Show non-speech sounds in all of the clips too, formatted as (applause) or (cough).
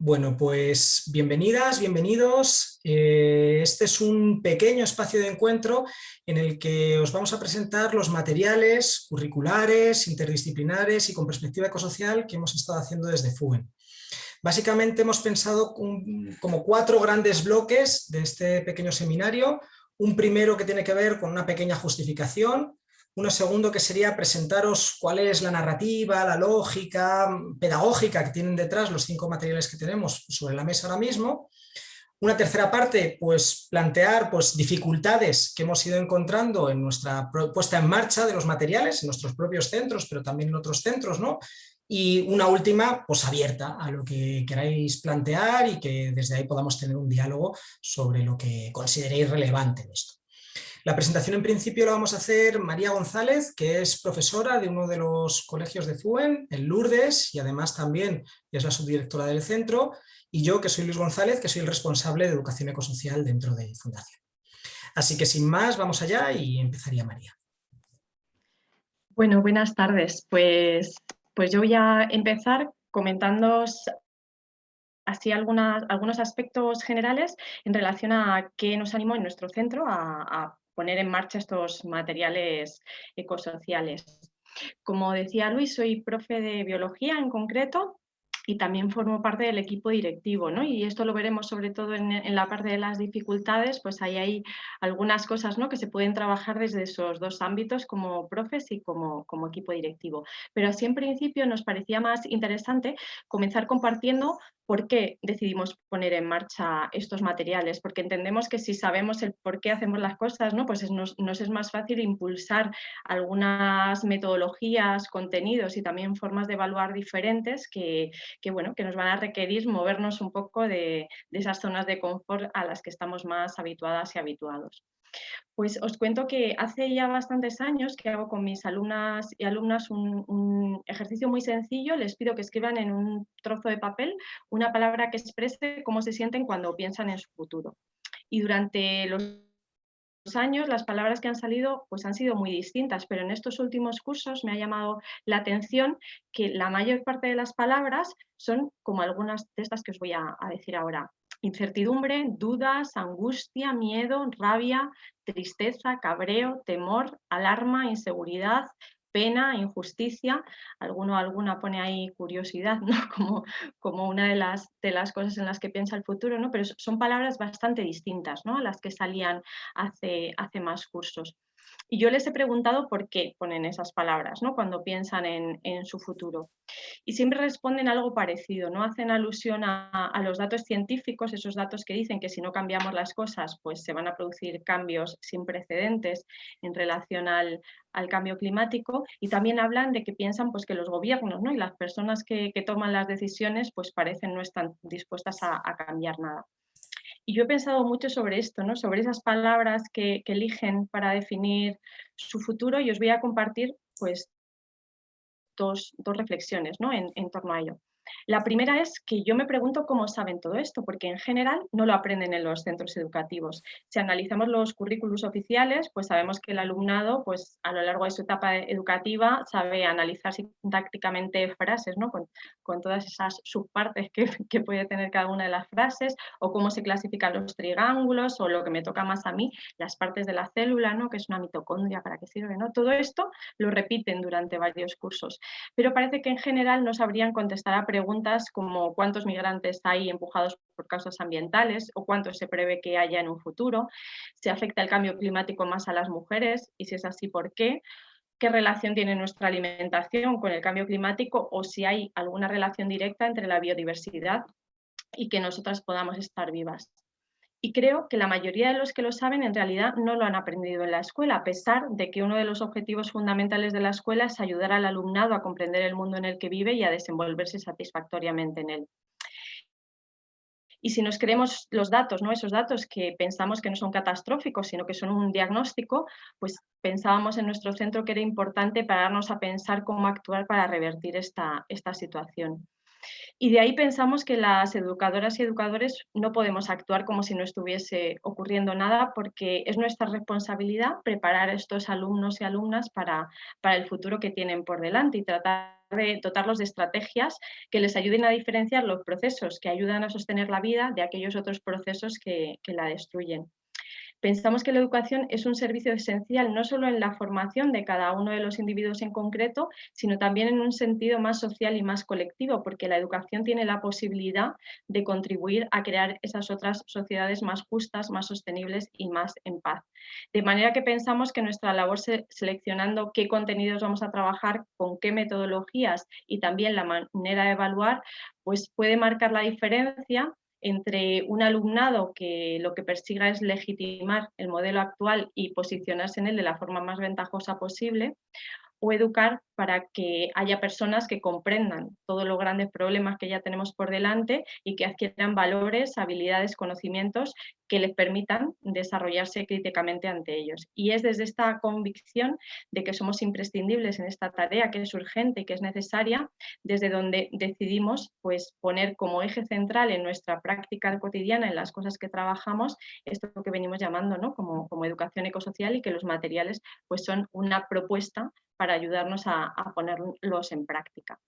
Bueno, pues bienvenidas, bienvenidos. Eh, este es un pequeño espacio de encuentro en el que os vamos a presentar los materiales curriculares, interdisciplinares y con perspectiva ecosocial que hemos estado haciendo desde FUEN. Básicamente hemos pensado como cuatro grandes bloques de este pequeño seminario. Un primero que tiene que ver con una pequeña justificación, uno segundo que sería presentaros cuál es la narrativa, la lógica pedagógica que tienen detrás los cinco materiales que tenemos sobre la mesa ahora mismo. Una tercera parte, pues plantear pues, dificultades que hemos ido encontrando en nuestra puesta en marcha de los materiales, en nuestros propios centros, pero también en otros centros, ¿no? Y una última, pues abierta a lo que queráis plantear y que desde ahí podamos tener un diálogo sobre lo que consideréis relevante en esto. La presentación en principio la vamos a hacer María González, que es profesora de uno de los colegios de FUEN, en Lourdes, y además también es la subdirectora del centro, y yo, que soy Luis González, que soy el responsable de educación ecosocial dentro de Fundación. Así que sin más, vamos allá y empezaría María. Bueno, buenas tardes. Pues, pues yo voy a empezar comentando así algunos aspectos generales en relación a qué nos animó en nuestro centro a poner en marcha estos materiales ecosociales. Como decía Luis, soy profe de biología en concreto y también formo parte del equipo directivo, ¿no? Y esto lo veremos sobre todo en, la parte de las dificultades, pues ahí hay algunas cosas ¿no? que se pueden trabajar desde esos dos ámbitos como profes y como, como equipo directivo. Pero así en principio nos parecía más interesante comenzar compartiendo ¿Por qué decidimos poner en marcha estos materiales? Porque entendemos que si sabemos el por qué hacemos las cosas, ¿no? pues nos, es más fácil impulsar algunas metodologías, contenidos y también formas de evaluar diferentes que, bueno, que nos van a requerir movernos un poco de, de esas zonas de confort a las que estamos más habituadas y habituados. Pues os cuento que hace ya bastantes años que hago con mis alumnas y alumnas un, ejercicio muy sencillo. Les pido que escriban en un trozo de papel una palabra que exprese cómo se sienten cuando piensan en su futuro. Y durante los años las palabras que han salido pues han sido muy distintas, pero en estos últimos cursos me ha llamado la atención que la mayor parte de las palabras son como algunas de estas que os voy a decir ahora. Incertidumbre, dudas, angustia, miedo, rabia, tristeza, cabreo, temor, alarma, inseguridad, pena, injusticia, alguno alguna pone ahí curiosidad, (laughs) ¿no? como, como una de las, de las cosas en las que piensa el futuro, ¿no? pero son palabras bastante distintas ¿no? a las que salían hace, hace más cursos. Y yo les he preguntado por qué ponen esas palabras ¿no? cuando piensan en, su futuro. Y siempre responden algo parecido, ¿no? hacen alusión a, los datos científicos, esos datos que dicen que si no cambiamos las cosas, pues se van a producir cambios sin precedentes en relación al, cambio climático. Y también hablan de que piensan pues, que los gobiernos ¿no? y las personas que, toman las decisiones pues parecen no están dispuestas a cambiar nada. Y yo he pensado mucho sobre esto, ¿no? sobre esas palabras que, eligen para definir su futuro y os voy a compartir pues, dos, reflexiones ¿no? en torno a ello. La primera es que yo me pregunto cómo saben todo esto, porque en general no lo aprenden en los centros educativos. Si analizamos los currículos oficiales, pues sabemos que el alumnado pues, a lo largo de su etapa educativa sabe analizar sintácticamente frases, ¿no? con, todas esas subpartes que, (laughs) que, puede tener cada una de las frases, o cómo se clasifican los triángulos, o lo que me toca más a mí, las partes de la célula, ¿no? que es una mitocondria, para qué sirve. ¿no? Todo esto lo repiten durante varios cursos, pero parece que en general no sabrían contestar a preguntas como cuántos migrantes hay empujados por causas ambientales o cuántos se prevé que haya en un futuro, si afecta el cambio climático más a las mujeres y si es así, ¿por qué? qué relación tiene nuestra alimentación con el cambio climático o si hay alguna relación directa entre la biodiversidad y que nosotras podamos estar vivas. Y creo que la mayoría de los que lo saben en realidad no lo han aprendido en la escuela, a pesar de que uno de los objetivos fundamentales de la escuela es ayudar al alumnado a comprender el mundo en el que vive y a desenvolverse satisfactoriamente en él. Y si nos creemos los datos, ¿no? esos datos que pensamos que no son catastróficos, sino que son un diagnóstico, pues pensábamos en nuestro centro que era importante pararnos a pensar cómo actuar para revertir esta, esta situación. Y de ahí pensamos que las educadoras y educadores no podemos actuar como si no estuviese ocurriendo nada porque es nuestra responsabilidad preparar a estos alumnos y alumnas para, para el futuro que tienen por delante y tratar de dotarlos de estrategias que les ayuden a diferenciar los procesos que ayudan a sostener la vida de aquellos otros procesos que, que la destruyen. Pensamos que la educación es un servicio esencial no solo en la formación de cada uno de los individuos en concreto, sino también en un sentido más social y más colectivo, porque la educación tiene la posibilidad de contribuir a crear esas otras sociedades más justas, más sostenibles y más en paz. De manera que pensamos que nuestra labor seleccionando qué contenidos vamos a trabajar, con qué metodologías y también la manera de evaluar, pues puede marcar la diferencia entre un alumnado que lo que persiga es legitimar el modelo actual y posicionarse en él de la forma más ventajosa posible, o educar para que haya personas que comprendan todos los grandes problemas que ya tenemos por delante y que adquieran valores, habilidades, conocimientos que les permitan desarrollarse críticamente ante ellos. Y es desde esta convicción de que somos imprescindibles en esta tarea, que es urgente y que es necesaria, desde donde decidimos pues, poner como eje central en nuestra práctica cotidiana, en las cosas que trabajamos, esto que venimos llamando ¿no? como, como educación ecosocial y que los materiales pues, son una propuesta para ayudarnos a, ponerlos en práctica.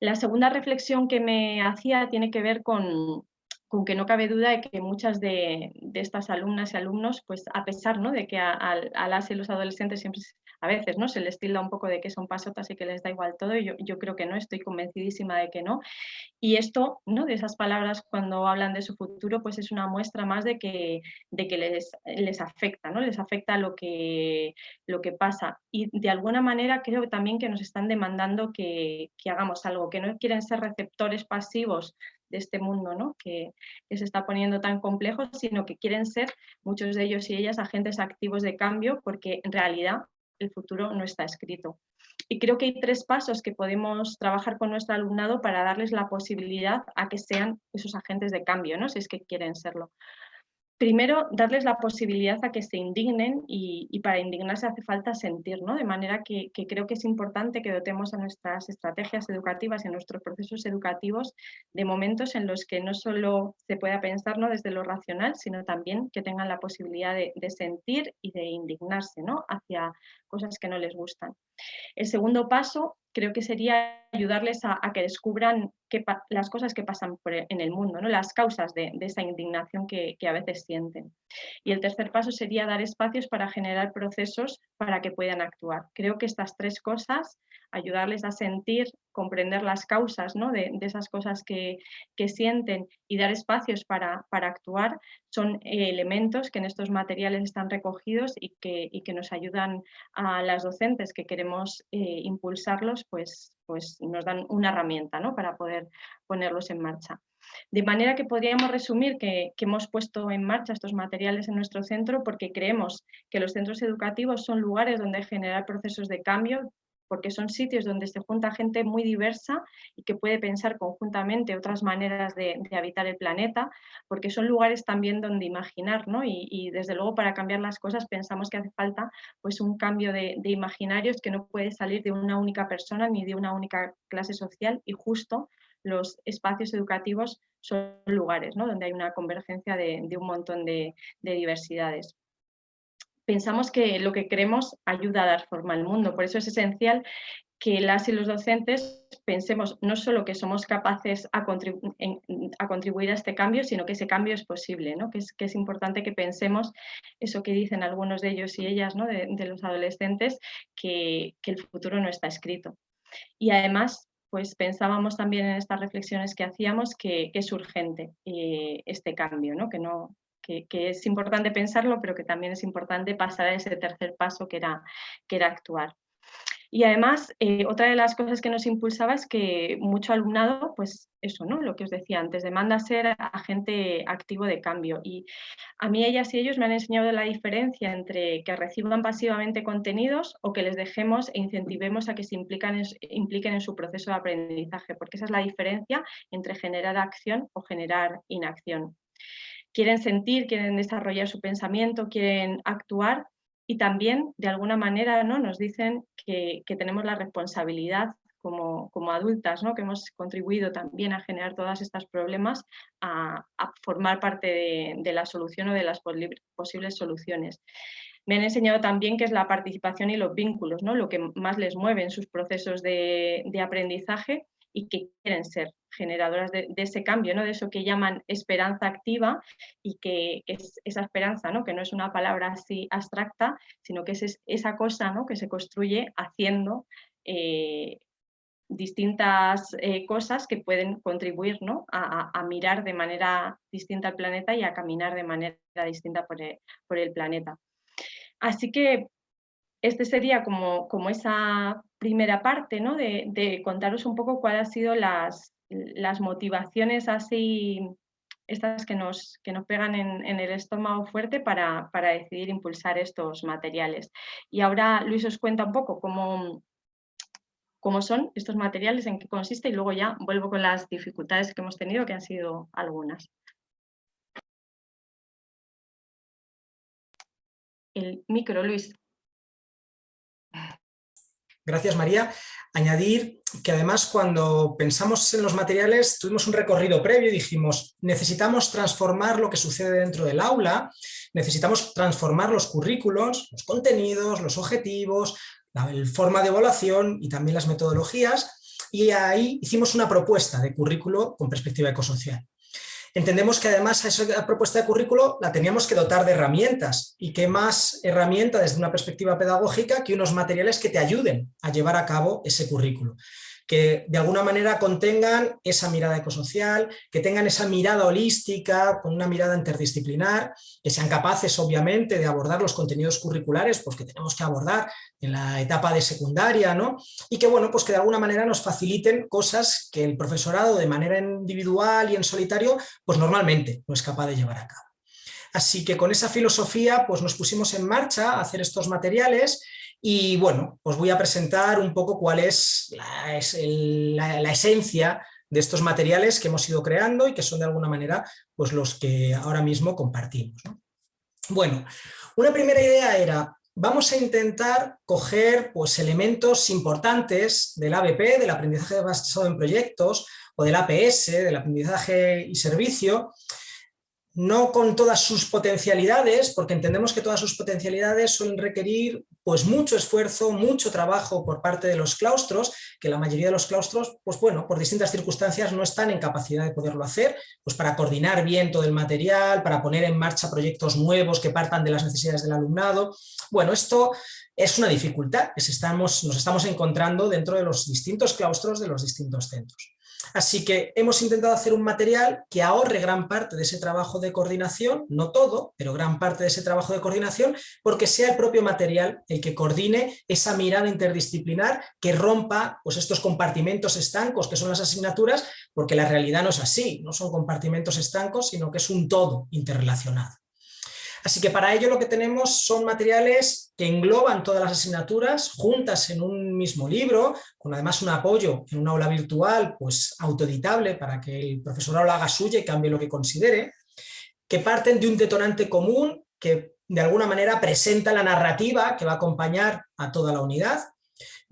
La segunda reflexión que me hacía tiene que ver con, con que no cabe duda de que muchas de, estas alumnas y alumnos, pues a pesar ¿no? de que a, las y los adolescentes siempre a veces ¿no? se les tilda un poco de que son pasotas y que les da igual todo, yo, yo creo que no, estoy convencidísima de que no. Y esto, ¿no? de esas palabras cuando hablan de su futuro, pues es una muestra más de que, de que les, les afecta, ¿no? les afecta lo que, lo que pasa. Y de alguna manera creo también que nos están demandando que, que hagamos algo, que no quieren ser receptores pasivos de este mundo ¿no? que, que, se está poniendo tan complejo, sino que quieren ser muchos de ellos y ellas agentes activos de cambio porque en realidad el futuro no está escrito. Y creo que hay tres pasos que podemos trabajar con nuestro alumnado para darles la posibilidad a que sean esos agentes de cambio, ¿no? si es que quieren serlo. Primero, darles la posibilidad a que se indignen y, para indignarse hace falta sentir, ¿no? De manera que, creo que es importante que dotemos a nuestras estrategias educativas y a nuestros procesos educativos de momentos en los que no solo se pueda pensar ¿no? desde lo racional, sino también que tengan la posibilidad de, de sentir y de indignarse ¿no? hacia cosas que no les gustan. El segundo paso creo que sería ayudarles a, que descubran las cosas que pasan en el mundo, ¿no? las causas de, esa indignación que, a veces sienten. Y el tercer paso sería dar espacios para generar procesos para que puedan actuar. Creo que estas tres cosas, ayudarles a sentir, comprender las causas ¿no? de, esas cosas que, sienten y dar espacios para, actuar, son eh, elementos que en estos materiales están recogidos y que, que nos ayudan a las docentes que queremos eh, impulsarlos pues, pues nos dan una herramienta ¿no? para poder ponerlos en marcha. De manera que podríamos resumir que, hemos puesto en marcha estos materiales en nuestro centro porque creemos que los centros educativos son lugares donde generar procesos de cambio, porque son sitios donde se junta gente muy diversa y que puede pensar conjuntamente otras maneras de, habitar el planeta, porque son lugares también donde imaginar, ¿no? Y, desde luego para cambiar las cosas pensamos que hace falta pues un cambio de, de imaginarios que no puede salir de una única persona ni de una única clase social y justo los espacios educativos son lugares ¿no? donde hay una convergencia de, un montón de, de diversidades pensamos que lo que queremos ayuda a dar forma al mundo. Por eso es esencial que las y los docentes pensemos no solo que somos capaces a, contribuir a este cambio, sino que ese cambio es posible, ¿no? que, es, que importante que pensemos eso que dicen algunos de ellos y ellas, ¿no? de, los adolescentes, que, el futuro no está escrito. Y además, pues pensábamos también en estas reflexiones que hacíamos que, es urgente eh, este cambio, ¿no? Que, no, que, es importante pensarlo, pero que también es importante pasar a ese tercer paso que era, que era actuar. Y además, eh, otra de las cosas que nos impulsaba es que mucho alumnado, pues eso, ¿no? Lo que os decía antes, demanda ser agente activo de cambio. Y a mí ellas y ellos me han enseñado la diferencia entre que reciban pasivamente contenidos o que les dejemos e incentivemos a que se impliquen en su proceso de aprendizaje, porque esa es la diferencia entre generar acción o generar inacción quieren sentir, quieren desarrollar su pensamiento, quieren actuar y también de alguna manera ¿no? nos dicen que, tenemos la responsabilidad como, adultas, ¿no? que hemos contribuido también a generar todos estos problemas, a, formar parte de, la solución o de las posibles soluciones. Me han enseñado también que es la participación y los vínculos, ¿no? lo que más les mueve en sus procesos de, aprendizaje y que quieren ser generadoras de, ese cambio, ¿no? de eso que llaman esperanza activa y que, es esa esperanza, ¿no? que no es una palabra así abstracta, sino que es esa cosa ¿no? que se construye haciendo eh, distintas eh, cosas que pueden contribuir ¿no? a, mirar de manera distinta al planeta y a caminar de manera distinta por el, planeta. Así que este sería como, como esa primera parte ¿no? de, contaros un poco cuáles han sido las, las motivaciones así estas que nos, que nos pegan en, en el estómago fuerte para, para, decidir impulsar estos materiales. Y ahora Luis os cuenta un poco cómo, cómo son estos materiales, en qué consiste y luego ya vuelvo con las dificultades que hemos tenido, que han sido algunas. El micro, Luis. Gracias, María. Añadir que además cuando pensamos en los materiales tuvimos un recorrido previo y dijimos necesitamos transformar lo que sucede dentro del aula, necesitamos transformar los currículos, los contenidos, los objetivos, la forma de evaluación y también las metodologías, y ahí hicimos una propuesta de currículo con perspectiva ecosocial. Entendemos que además a esa propuesta de currículo la teníamos que dotar de herramientas, y qué más herramienta desde una perspectiva pedagógica que unos materiales que te ayuden a llevar a cabo ese currículo que de alguna manera contengan esa mirada ecosocial, que tengan esa mirada holística, con una mirada interdisciplinar, que sean capaces obviamente de abordar los contenidos curriculares pues, que tenemos que abordar en la etapa de secundaria, ¿no? y que bueno, pues que de alguna manera nos faciliten cosas que el profesorado de manera individual y en solitario pues normalmente no es capaz de llevar a cabo. Así que con esa filosofía pues nos pusimos en marcha a hacer estos materiales y bueno, os voy a presentar un poco cuál es la, esencia de estos materiales que hemos ido creando y que son de alguna manera pues los que ahora mismo compartimos. Bueno, una primera idea era, vamos a intentar coger pues, elementos importantes del ABP, del aprendizaje basado en proyectos, o del APS, del aprendizaje y servicio, no con todas sus potencialidades, porque entendemos que todas sus potencialidades suelen requerir pues mucho esfuerzo, mucho trabajo por parte de los claustros, que la mayoría de los claustros, pues bueno, por distintas circunstancias no están en capacidad de poderlo hacer, pues para coordinar bien todo el material, para poner en marcha proyectos nuevos que partan de las necesidades del alumnado. Bueno, esto es una dificultad que estamos, nos estamos encontrando dentro de los distintos claustros de los distintos centros. Así que hemos intentado hacer un material que ahorre gran parte de ese trabajo de coordinación, no todo, pero gran parte de ese trabajo de coordinación, porque sea el propio material el que coordine esa mirada interdisciplinar que rompa pues, estos compartimentos estancos que son las asignaturas, porque la realidad no es así, no son compartimentos estancos, sino que es un todo interrelacionado. Así que para ello lo que tenemos son materiales que engloban todas las asignaturas juntas en un mismo libro, con además un apoyo en una aula virtual pues autoeditable para que el profesorado lo haga suya y cambie lo que considere, que parten de un detonante común que de alguna manera presenta la narrativa que va a acompañar a toda la unidad,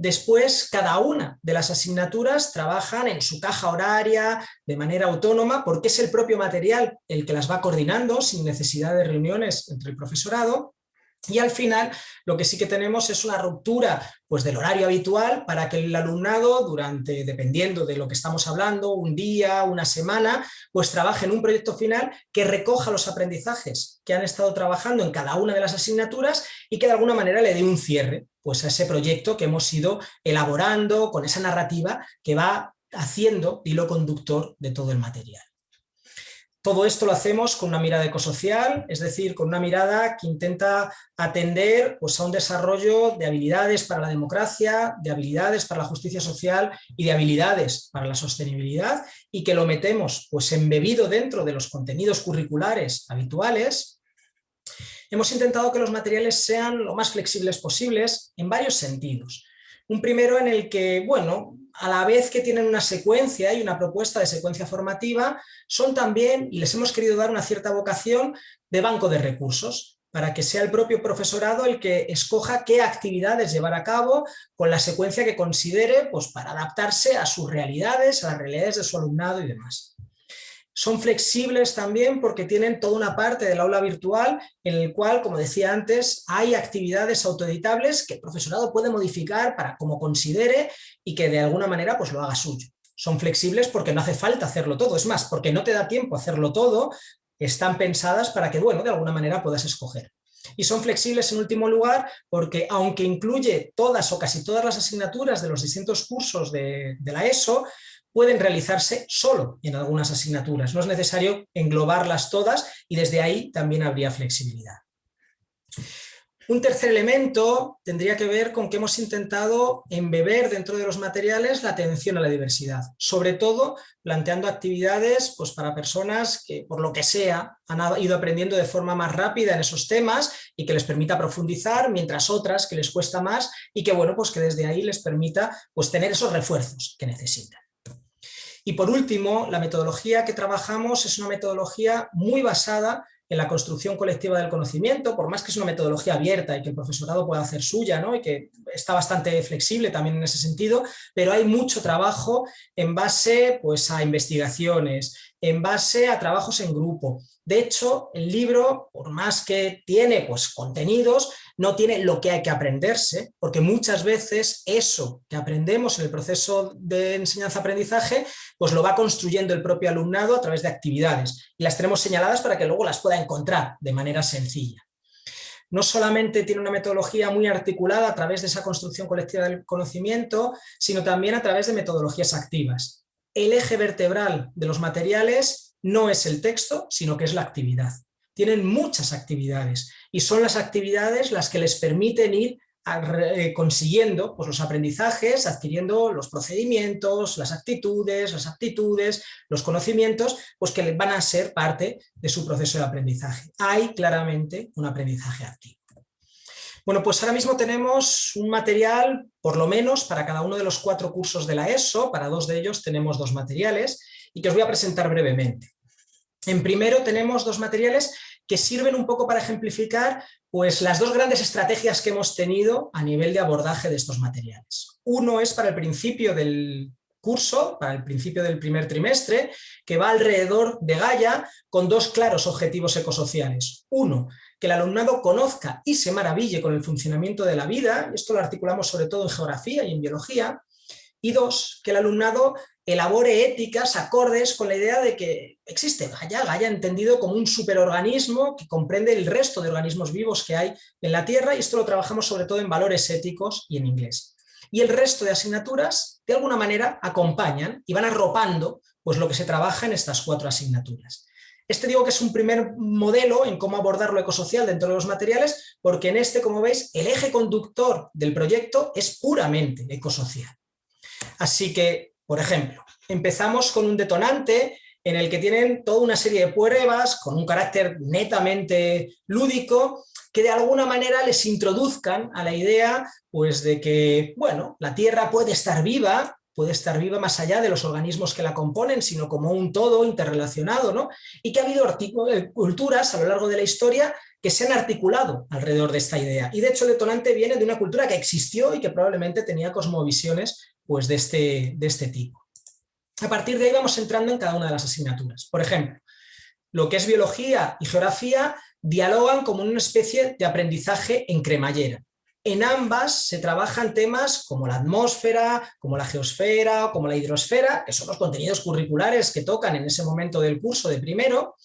Después, cada una de las asignaturas trabajan en su caja horaria de manera autónoma porque es el propio material el que las va coordinando sin necesidad de reuniones entre el profesorado. Y al final lo que sí que tenemos es una ruptura pues, del horario habitual para que el alumnado durante, dependiendo de lo que estamos hablando, un día, una semana, pues trabaje en un proyecto final que recoja los aprendizajes que han estado trabajando en cada una de las asignaturas y que de alguna manera le dé un cierre pues, a ese proyecto que hemos ido elaborando con esa narrativa que va haciendo hilo conductor de todo el material. Todo esto lo hacemos con una mirada ecosocial, es decir, con una mirada que intenta atender pues, a un desarrollo de habilidades para la democracia, de habilidades para la justicia social y de habilidades para la sostenibilidad y que lo metemos pues, embebido dentro de los contenidos curriculares habituales. Hemos intentado que los materiales sean lo más flexibles posibles en varios sentidos. Un primero en el que, bueno, a la vez que tienen una secuencia y una propuesta de secuencia formativa, son también, y les hemos querido dar una cierta vocación, de banco de recursos. para que sea el propio profesorado el que escoja qué actividades llevar a cabo con la secuencia que considere pues, para adaptarse a sus realidades, a las realidades de su alumnado y demás. Son flexibles también porque tienen toda una parte del aula virtual en el cual, como decía antes, hay actividades autoeditables que el profesorado puede modificar para como considere y que de alguna manera pues, lo haga suyo. Son flexibles porque no hace falta hacerlo todo, es más, porque no te da tiempo hacerlo todo, están pensadas para que, bueno, de alguna manera puedas escoger. Y son flexibles en último lugar porque aunque incluye todas o casi todas las asignaturas de los distintos cursos de, de la ESO, pueden realizarse solo en algunas asignaturas. No es necesario englobarlas todas y desde ahí también habría flexibilidad. Un tercer elemento tendría que ver con que hemos intentado embeber dentro de los materiales la atención a la diversidad, sobre todo planteando actividades pues, para personas que por lo que sea han ido aprendiendo de forma más rápida en esos temas y que les permita profundizar, mientras otras que les cuesta más y que bueno pues que desde ahí les permita pues, tener esos refuerzos que necesitan. Y por último, la metodología que trabajamos es una metodología muy basada en la construcción colectiva del conocimiento, por más que es una metodología abierta y que el profesorado pueda hacer suya, ¿no? y que está bastante flexible también en ese sentido, pero hay mucho trabajo en base pues, a investigaciones, en base a trabajos en grupo. De hecho, el libro, por más que tiene pues, contenidos, no tiene lo que hay que aprenderse, porque muchas veces eso que aprendemos en el proceso de enseñanza-aprendizaje, pues lo va construyendo el propio alumnado a través de actividades, y las tenemos señaladas para que luego las pueda encontrar de manera sencilla. No solamente tiene una metodología muy articulada a través de esa construcción colectiva del conocimiento, sino también a través de metodologías activas. El eje vertebral de los materiales no es el texto, sino que es la actividad tienen muchas actividades y son las actividades las que les permiten ir eh, consiguiendo pues, los aprendizajes, adquiriendo los procedimientos, las actitudes, las aptitudes, los conocimientos, pues que van a ser parte de su proceso de aprendizaje. Hay claramente un aprendizaje activo. Bueno, pues ahora mismo tenemos un material, por lo menos, para cada uno de los cuatro cursos de la ESO, para dos de ellos tenemos dos materiales, y que os voy a presentar brevemente. En primero tenemos dos materiales que sirven un poco para ejemplificar pues, las dos grandes estrategias que hemos tenido a nivel de abordaje de estos materiales. Uno es para el principio del curso, para el principio del primer trimestre, que va alrededor de Gaia con dos claros objetivos ecosociales. Uno, que el alumnado conozca y se maraville con el funcionamiento de la vida, esto lo articulamos sobre todo en geografía y en biología, y dos, que el alumnado elabore éticas acordes con la idea de que existe Gaia, Gaia entendido como un superorganismo que comprende el resto de organismos vivos que hay en la Tierra y esto lo trabajamos sobre todo en valores éticos y en inglés. Y el resto de asignaturas de alguna manera acompañan y van arropando pues, lo que se trabaja en estas cuatro asignaturas. Este digo que es un primer modelo en cómo abordar lo ecosocial dentro de los materiales, porque en este, como veis, el eje conductor del proyecto es puramente ecosocial. Así que, por ejemplo, empezamos con un detonante en el que tienen toda una serie de pruebas con un carácter netamente lúdico que de alguna manera les introduzcan a la idea pues, de que bueno, la Tierra puede estar viva, puede estar viva más allá de los organismos que la componen, sino como un todo interrelacionado, ¿no? y que ha habido eh, culturas a lo largo de la historia que se han articulado alrededor de esta idea. Y de hecho el detonante viene de una cultura que existió y que probablemente tenía cosmovisiones pues, de, este, de este tipo. A partir de ahí vamos entrando en cada una de las asignaturas. Por ejemplo, lo que es biología y geografía dialogan como una especie de aprendizaje en cremallera. En ambas se trabajan temas como la atmósfera, como la geosfera, como la hidrosfera, que son los contenidos curriculares que tocan en ese momento del curso de primero,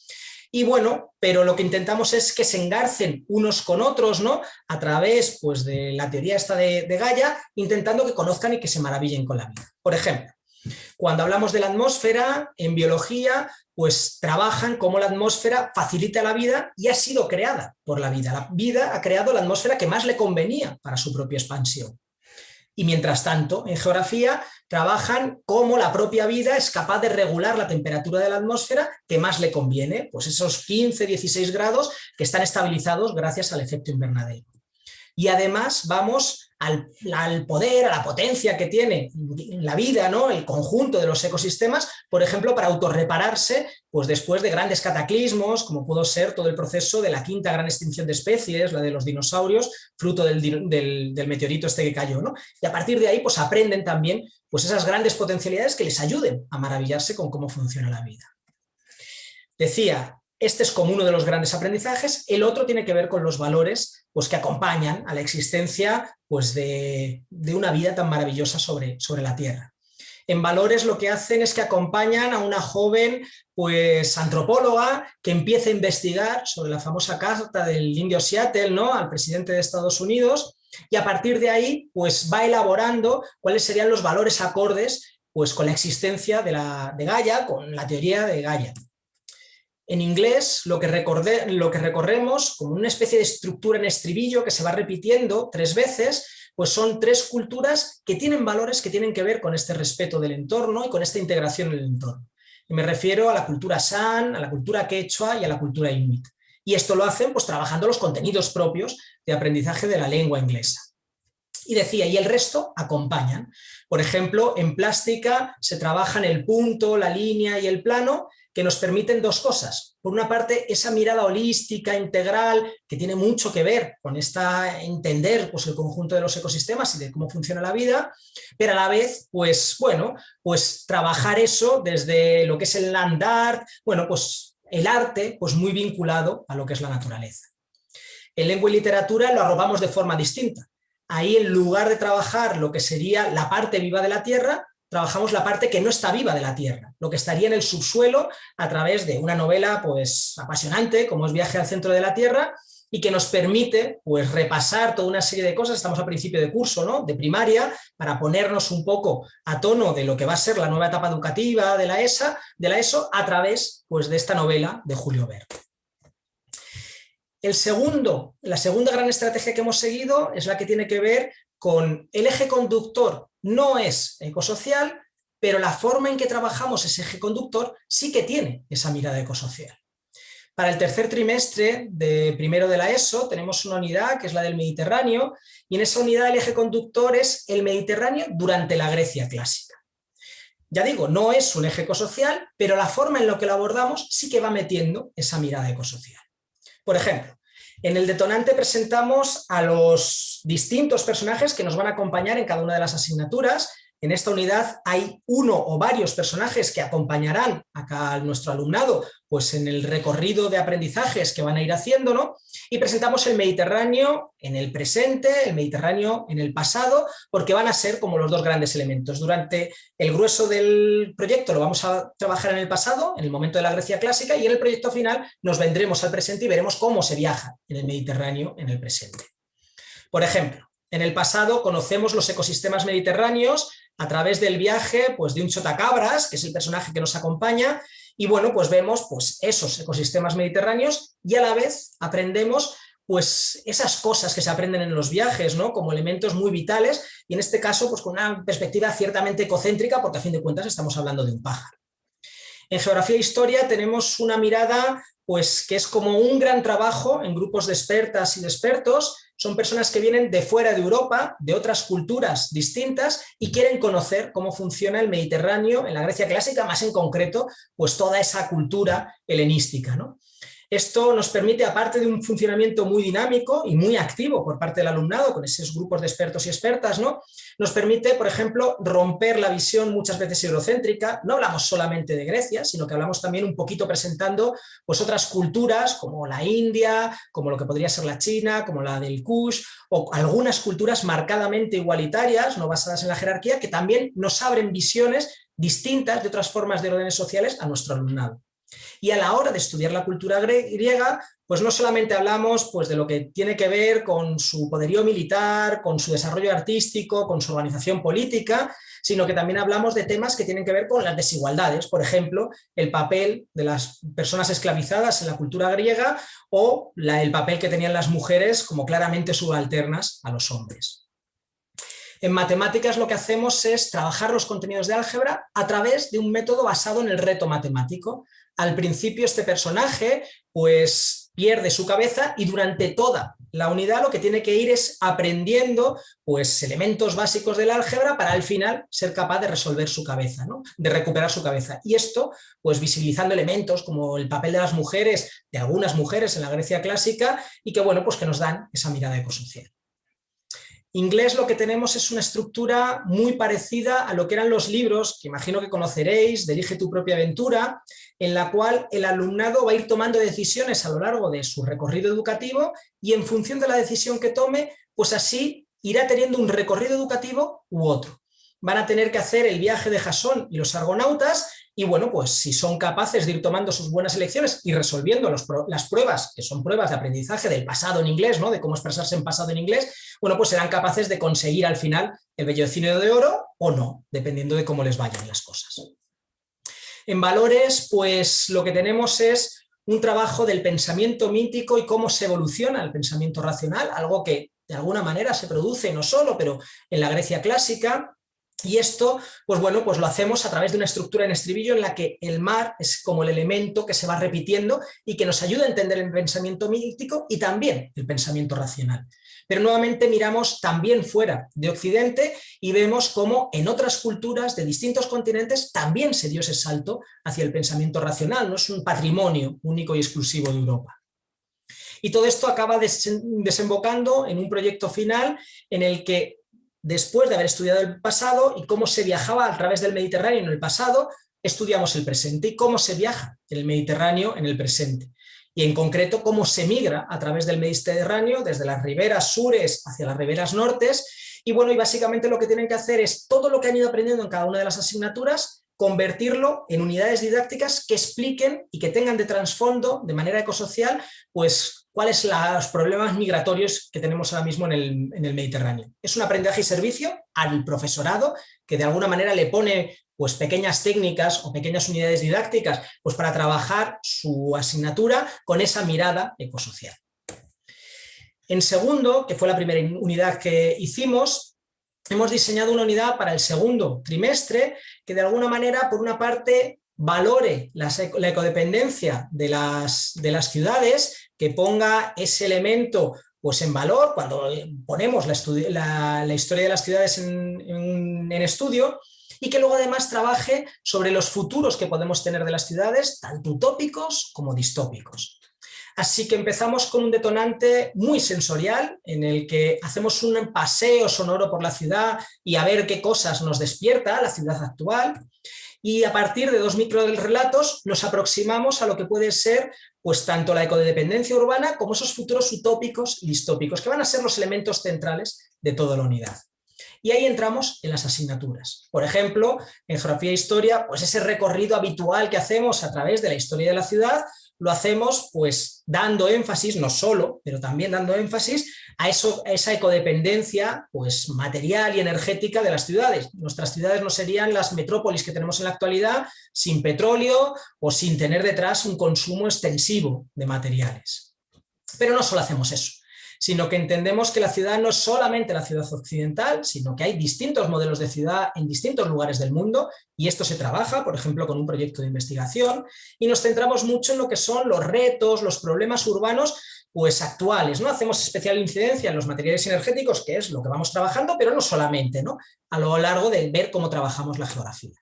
y bueno, pero lo que intentamos es que se engarcen unos con otros, ¿no? A través pues, de la teoría esta de, de Gaia, intentando que conozcan y que se maravillen con la vida. Por ejemplo, cuando hablamos de la atmósfera, en biología, pues trabajan cómo la atmósfera facilita la vida y ha sido creada por la vida. La vida ha creado la atmósfera que más le convenía para su propia expansión. Y mientras tanto, en geografía, trabajan cómo la propia vida es capaz de regular la temperatura de la atmósfera que más le conviene, pues esos 15, 16 grados que están estabilizados gracias al efecto invernadero. Y además vamos al, poder, a la potencia que tiene la vida, ¿no? el conjunto de los ecosistemas, por ejemplo, para autorrepararse pues después de grandes cataclismos, como pudo ser todo el proceso de la quinta gran extinción de especies, la de los dinosaurios, fruto del, meteorito este que cayó. ¿no? Y a partir de ahí pues aprenden también pues esas grandes potencialidades que les ayuden a maravillarse con cómo funciona la vida. Decía, este es como uno de los grandes aprendizajes, el otro tiene que ver con los valores pues, que acompañan a la existencia pues, de, una vida tan maravillosa sobre, sobre la Tierra. En valores lo que hacen es que acompañan a una joven pues, antropóloga que empieza a investigar sobre la famosa carta del indio Seattle ¿no? al presidente de Estados Unidos y a partir de ahí pues, va elaborando cuáles serían los valores acordes pues, con la existencia de, la, de Gaia, con la teoría de Gaia. En inglés lo que, recorremos como una especie de estructura en estribillo que se va repitiendo tres veces, pues son tres culturas que tienen valores que tienen que ver con este respeto del entorno y con esta integración en el entorno. Y me refiero a la cultura San, a la cultura Quechua y a la cultura Inuit. Y esto lo hacen pues trabajando los contenidos propios de aprendizaje de la lengua inglesa. Y decía, y el resto acompañan. Por ejemplo, en plástica se trabajan el punto, la línea y el plano, que nos permiten dos cosas. Por una parte, esa mirada holística, integral, que tiene mucho que ver con esta entender pues, el conjunto de los ecosistemas y de cómo funciona la vida, pero a la vez, pues bueno, pues trabajar eso desde lo que es el land art, bueno, pues el arte, pues muy vinculado a lo que es la naturaleza. En lengua y literatura lo arrobamos de forma distinta. Ahí en lugar de trabajar lo que sería la parte viva de la tierra, trabajamos la parte que no está viva de la Tierra, lo que estaría en el subsuelo a través de una novela pues, apasionante, como es Viaje al centro de la Tierra, y que nos permite pues, repasar toda una serie de cosas, estamos a principio de curso, ¿no? de primaria, para ponernos un poco a tono de lo que va a ser la nueva etapa educativa de la, ESA, de la ESO a través pues, de esta novela de Julio Verne. El segundo, la segunda gran estrategia que hemos seguido es la que tiene que ver con el eje conductor no es ecosocial, pero la forma en que trabajamos ese eje conductor sí que tiene esa mirada ecosocial. Para el tercer trimestre de primero de la ESO tenemos una unidad que es la del Mediterráneo y en esa unidad el eje conductor es el Mediterráneo durante la Grecia clásica. Ya digo, no es un eje ecosocial, pero la forma en la que lo abordamos sí que va metiendo esa mirada ecosocial. Por ejemplo, en el detonante presentamos a los distintos personajes que nos van a acompañar en cada una de las asignaturas. En esta unidad hay uno o varios personajes que acompañarán a nuestro alumnado pues en el recorrido de aprendizajes que van a ir haciendo, Y presentamos el Mediterráneo en el presente, el Mediterráneo en el pasado, porque van a ser como los dos grandes elementos. Durante el grueso del proyecto lo vamos a trabajar en el pasado, en el momento de la Grecia clásica, y en el proyecto final nos vendremos al presente y veremos cómo se viaja en el Mediterráneo en el presente. Por ejemplo, en el pasado conocemos los ecosistemas mediterráneos a través del viaje pues, de un chotacabras, que es el personaje que nos acompaña, y bueno, pues vemos pues, esos ecosistemas mediterráneos y a la vez aprendemos pues esas cosas que se aprenden en los viajes, ¿no? como elementos muy vitales y en este caso pues con una perspectiva ciertamente ecocéntrica porque a fin de cuentas estamos hablando de un pájaro. En geografía e historia tenemos una mirada pues que es como un gran trabajo en grupos de expertas y de expertos son personas que vienen de fuera de Europa, de otras culturas distintas y quieren conocer cómo funciona el Mediterráneo en la Grecia clásica, más en concreto, pues toda esa cultura helenística. ¿no? Esto nos permite, aparte de un funcionamiento muy dinámico y muy activo por parte del alumnado, con esos grupos de expertos y expertas, ¿no? nos permite, por ejemplo, romper la visión muchas veces eurocéntrica. No hablamos solamente de Grecia, sino que hablamos también un poquito presentando pues, otras culturas, como la India, como lo que podría ser la China, como la del Kush, o algunas culturas marcadamente igualitarias, no basadas en la jerarquía, que también nos abren visiones distintas de otras formas de órdenes sociales a nuestro alumnado. Y a la hora de estudiar la cultura griega, pues no solamente hablamos pues, de lo que tiene que ver con su poderío militar, con su desarrollo artístico, con su organización política, sino que también hablamos de temas que tienen que ver con las desigualdades, por ejemplo, el papel de las personas esclavizadas en la cultura griega o el papel que tenían las mujeres como claramente subalternas a los hombres. En matemáticas lo que hacemos es trabajar los contenidos de álgebra a través de un método basado en el reto matemático. Al principio este personaje pues pierde su cabeza y durante toda la unidad lo que tiene que ir es aprendiendo pues, elementos básicos del álgebra para al final ser capaz de resolver su cabeza, ¿no? de recuperar su cabeza. Y esto, pues visibilizando elementos como el papel de las mujeres, de algunas mujeres en la Grecia clásica, y que bueno, pues que nos dan esa mirada ecosocial. Inglés lo que tenemos es una estructura muy parecida a lo que eran los libros, que imagino que conoceréis, Dirige tu propia aventura, en la cual el alumnado va a ir tomando decisiones a lo largo de su recorrido educativo y en función de la decisión que tome, pues así irá teniendo un recorrido educativo u otro. Van a tener que hacer el viaje de Jasón y los argonautas y bueno, pues si son capaces de ir tomando sus buenas elecciones y resolviendo las pruebas, que son pruebas de aprendizaje del pasado en inglés, ¿no? de cómo expresarse en pasado en inglés, bueno, pues serán capaces de conseguir al final el bellocino de oro o no, dependiendo de cómo les vayan las cosas. En valores, pues lo que tenemos es un trabajo del pensamiento mítico y cómo se evoluciona el pensamiento racional, algo que de alguna manera se produce no solo, pero en la Grecia clásica, y esto, pues bueno, pues lo hacemos a través de una estructura en estribillo en la que el mar es como el elemento que se va repitiendo y que nos ayuda a entender el pensamiento mítico y también el pensamiento racional. Pero nuevamente miramos también fuera de Occidente y vemos cómo en otras culturas de distintos continentes también se dio ese salto hacia el pensamiento racional, no es un patrimonio único y exclusivo de Europa. Y todo esto acaba desembocando en un proyecto final en el que después de haber estudiado el pasado y cómo se viajaba a través del Mediterráneo en el pasado, estudiamos el presente y cómo se viaja el Mediterráneo en el presente. Y en concreto, cómo se migra a través del Mediterráneo, desde las riberas sures hacia las riberas nortes. Y bueno, y básicamente lo que tienen que hacer es todo lo que han ido aprendiendo en cada una de las asignaturas, convertirlo en unidades didácticas que expliquen y que tengan de trasfondo, de manera ecosocial, pues cuáles son los problemas migratorios que tenemos ahora mismo en el, Mediterráneo. Es un aprendizaje y servicio al profesorado que de alguna manera le pone pues, pequeñas técnicas o pequeñas unidades didácticas pues, para trabajar su asignatura con esa mirada ecosocial. En segundo, que fue la primera unidad que hicimos, hemos diseñado una unidad para el segundo trimestre que de alguna manera, por una parte, valore la, ecodependencia de de las ciudades que ponga ese elemento pues en valor cuando ponemos la, historia de las ciudades en, estudio y que luego además trabaje sobre los futuros que podemos tener de las ciudades, tanto utópicos como distópicos. Así que empezamos con un detonante muy sensorial en el que hacemos un paseo sonoro por la ciudad y a ver qué cosas nos despierta la ciudad actual y a partir de dos microrelatos nos aproximamos a lo que puede ser pues tanto la ecodependencia urbana como esos futuros utópicos y distópicos, que van a ser los elementos centrales de toda la unidad. Y ahí entramos en las asignaturas. Por ejemplo, en Geografía e Historia, pues ese recorrido habitual que hacemos a través de la historia de la ciudad, lo hacemos pues dando énfasis, no solo, pero también dando énfasis a, eso, esa ecodependencia pues, material y energética de las ciudades. Nuestras ciudades no serían las metrópolis que tenemos en la actualidad sin petróleo o sin tener detrás un consumo extensivo de materiales. Pero no solo hacemos eso sino que entendemos que la ciudad no es solamente la ciudad occidental, sino que hay distintos modelos de ciudad en distintos lugares del mundo y esto se trabaja, por ejemplo, con un proyecto de investigación y nos centramos mucho en lo que son los retos, los problemas urbanos pues actuales, ¿no? Hacemos especial incidencia en los materiales energéticos, que es lo que vamos trabajando, pero no solamente, ¿no? A lo largo de ver cómo trabajamos la geografía.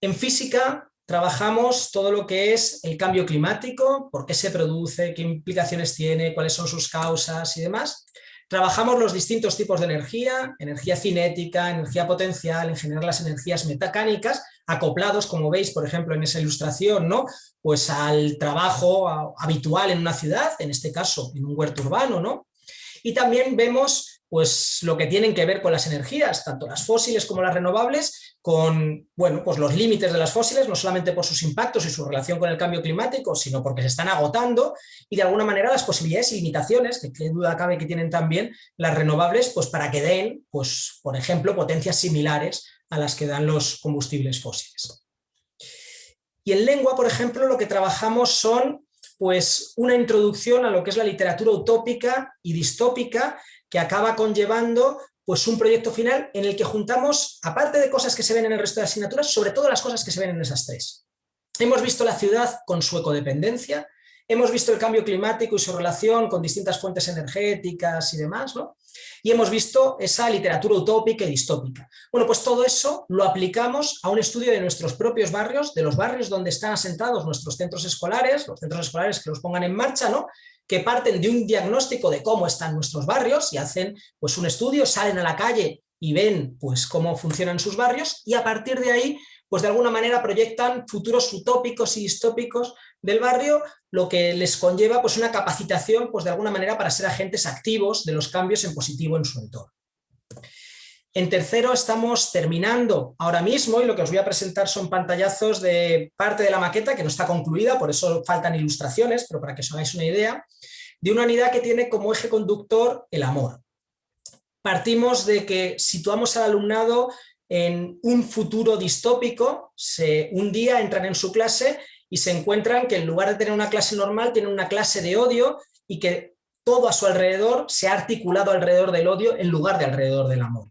En física trabajamos todo lo que es el cambio climático, por qué se produce, qué implicaciones tiene, cuáles son sus causas y demás. Trabajamos los distintos tipos de energía, energía cinética, energía potencial, en general las energías metacánicas, acoplados, como veis, por ejemplo, en esa ilustración, ¿no? pues al trabajo habitual en una ciudad, en este caso en un huerto urbano. ¿no? Y también vemos pues, lo que tienen que ver con las energías, tanto las fósiles como las renovables, con bueno, pues los límites de las fósiles, no solamente por sus impactos y su relación con el cambio climático, sino porque se están agotando y de alguna manera las posibilidades y limitaciones, que qué duda cabe que tienen también las renovables, pues para que den, pues, por ejemplo, potencias similares a las que dan los combustibles fósiles. Y en lengua, por ejemplo, lo que trabajamos son pues, una introducción a lo que es la literatura utópica y distópica que acaba conllevando pues un proyecto final en el que juntamos, aparte de cosas que se ven en el resto de asignaturas, sobre todo las cosas que se ven en esas tres. Hemos visto la ciudad con su ecodependencia, hemos visto el cambio climático y su relación con distintas fuentes energéticas y demás, ¿no? Y hemos visto esa literatura utópica y distópica. Bueno, pues todo eso lo aplicamos a un estudio de nuestros propios barrios, de los barrios donde están asentados nuestros centros escolares, los centros escolares que los pongan en marcha, ¿no? Que parten de un diagnóstico de cómo están nuestros barrios y hacen pues, un estudio, salen a la calle y ven pues, cómo funcionan sus barrios y a partir de ahí pues de alguna manera proyectan futuros utópicos y distópicos del barrio, lo que les conlleva pues una capacitación pues de alguna manera para ser agentes activos de los cambios en positivo en su entorno. En tercero estamos terminando ahora mismo y lo que os voy a presentar son pantallazos de parte de la maqueta que no está concluida, por eso faltan ilustraciones, pero para que os hagáis una idea, de una unidad que tiene como eje conductor el amor. Partimos de que situamos al alumnado en un futuro distópico, se, un día entran en su clase y se encuentran que en lugar de tener una clase normal, tienen una clase de odio y que todo a su alrededor se ha articulado alrededor del odio en lugar de alrededor del amor.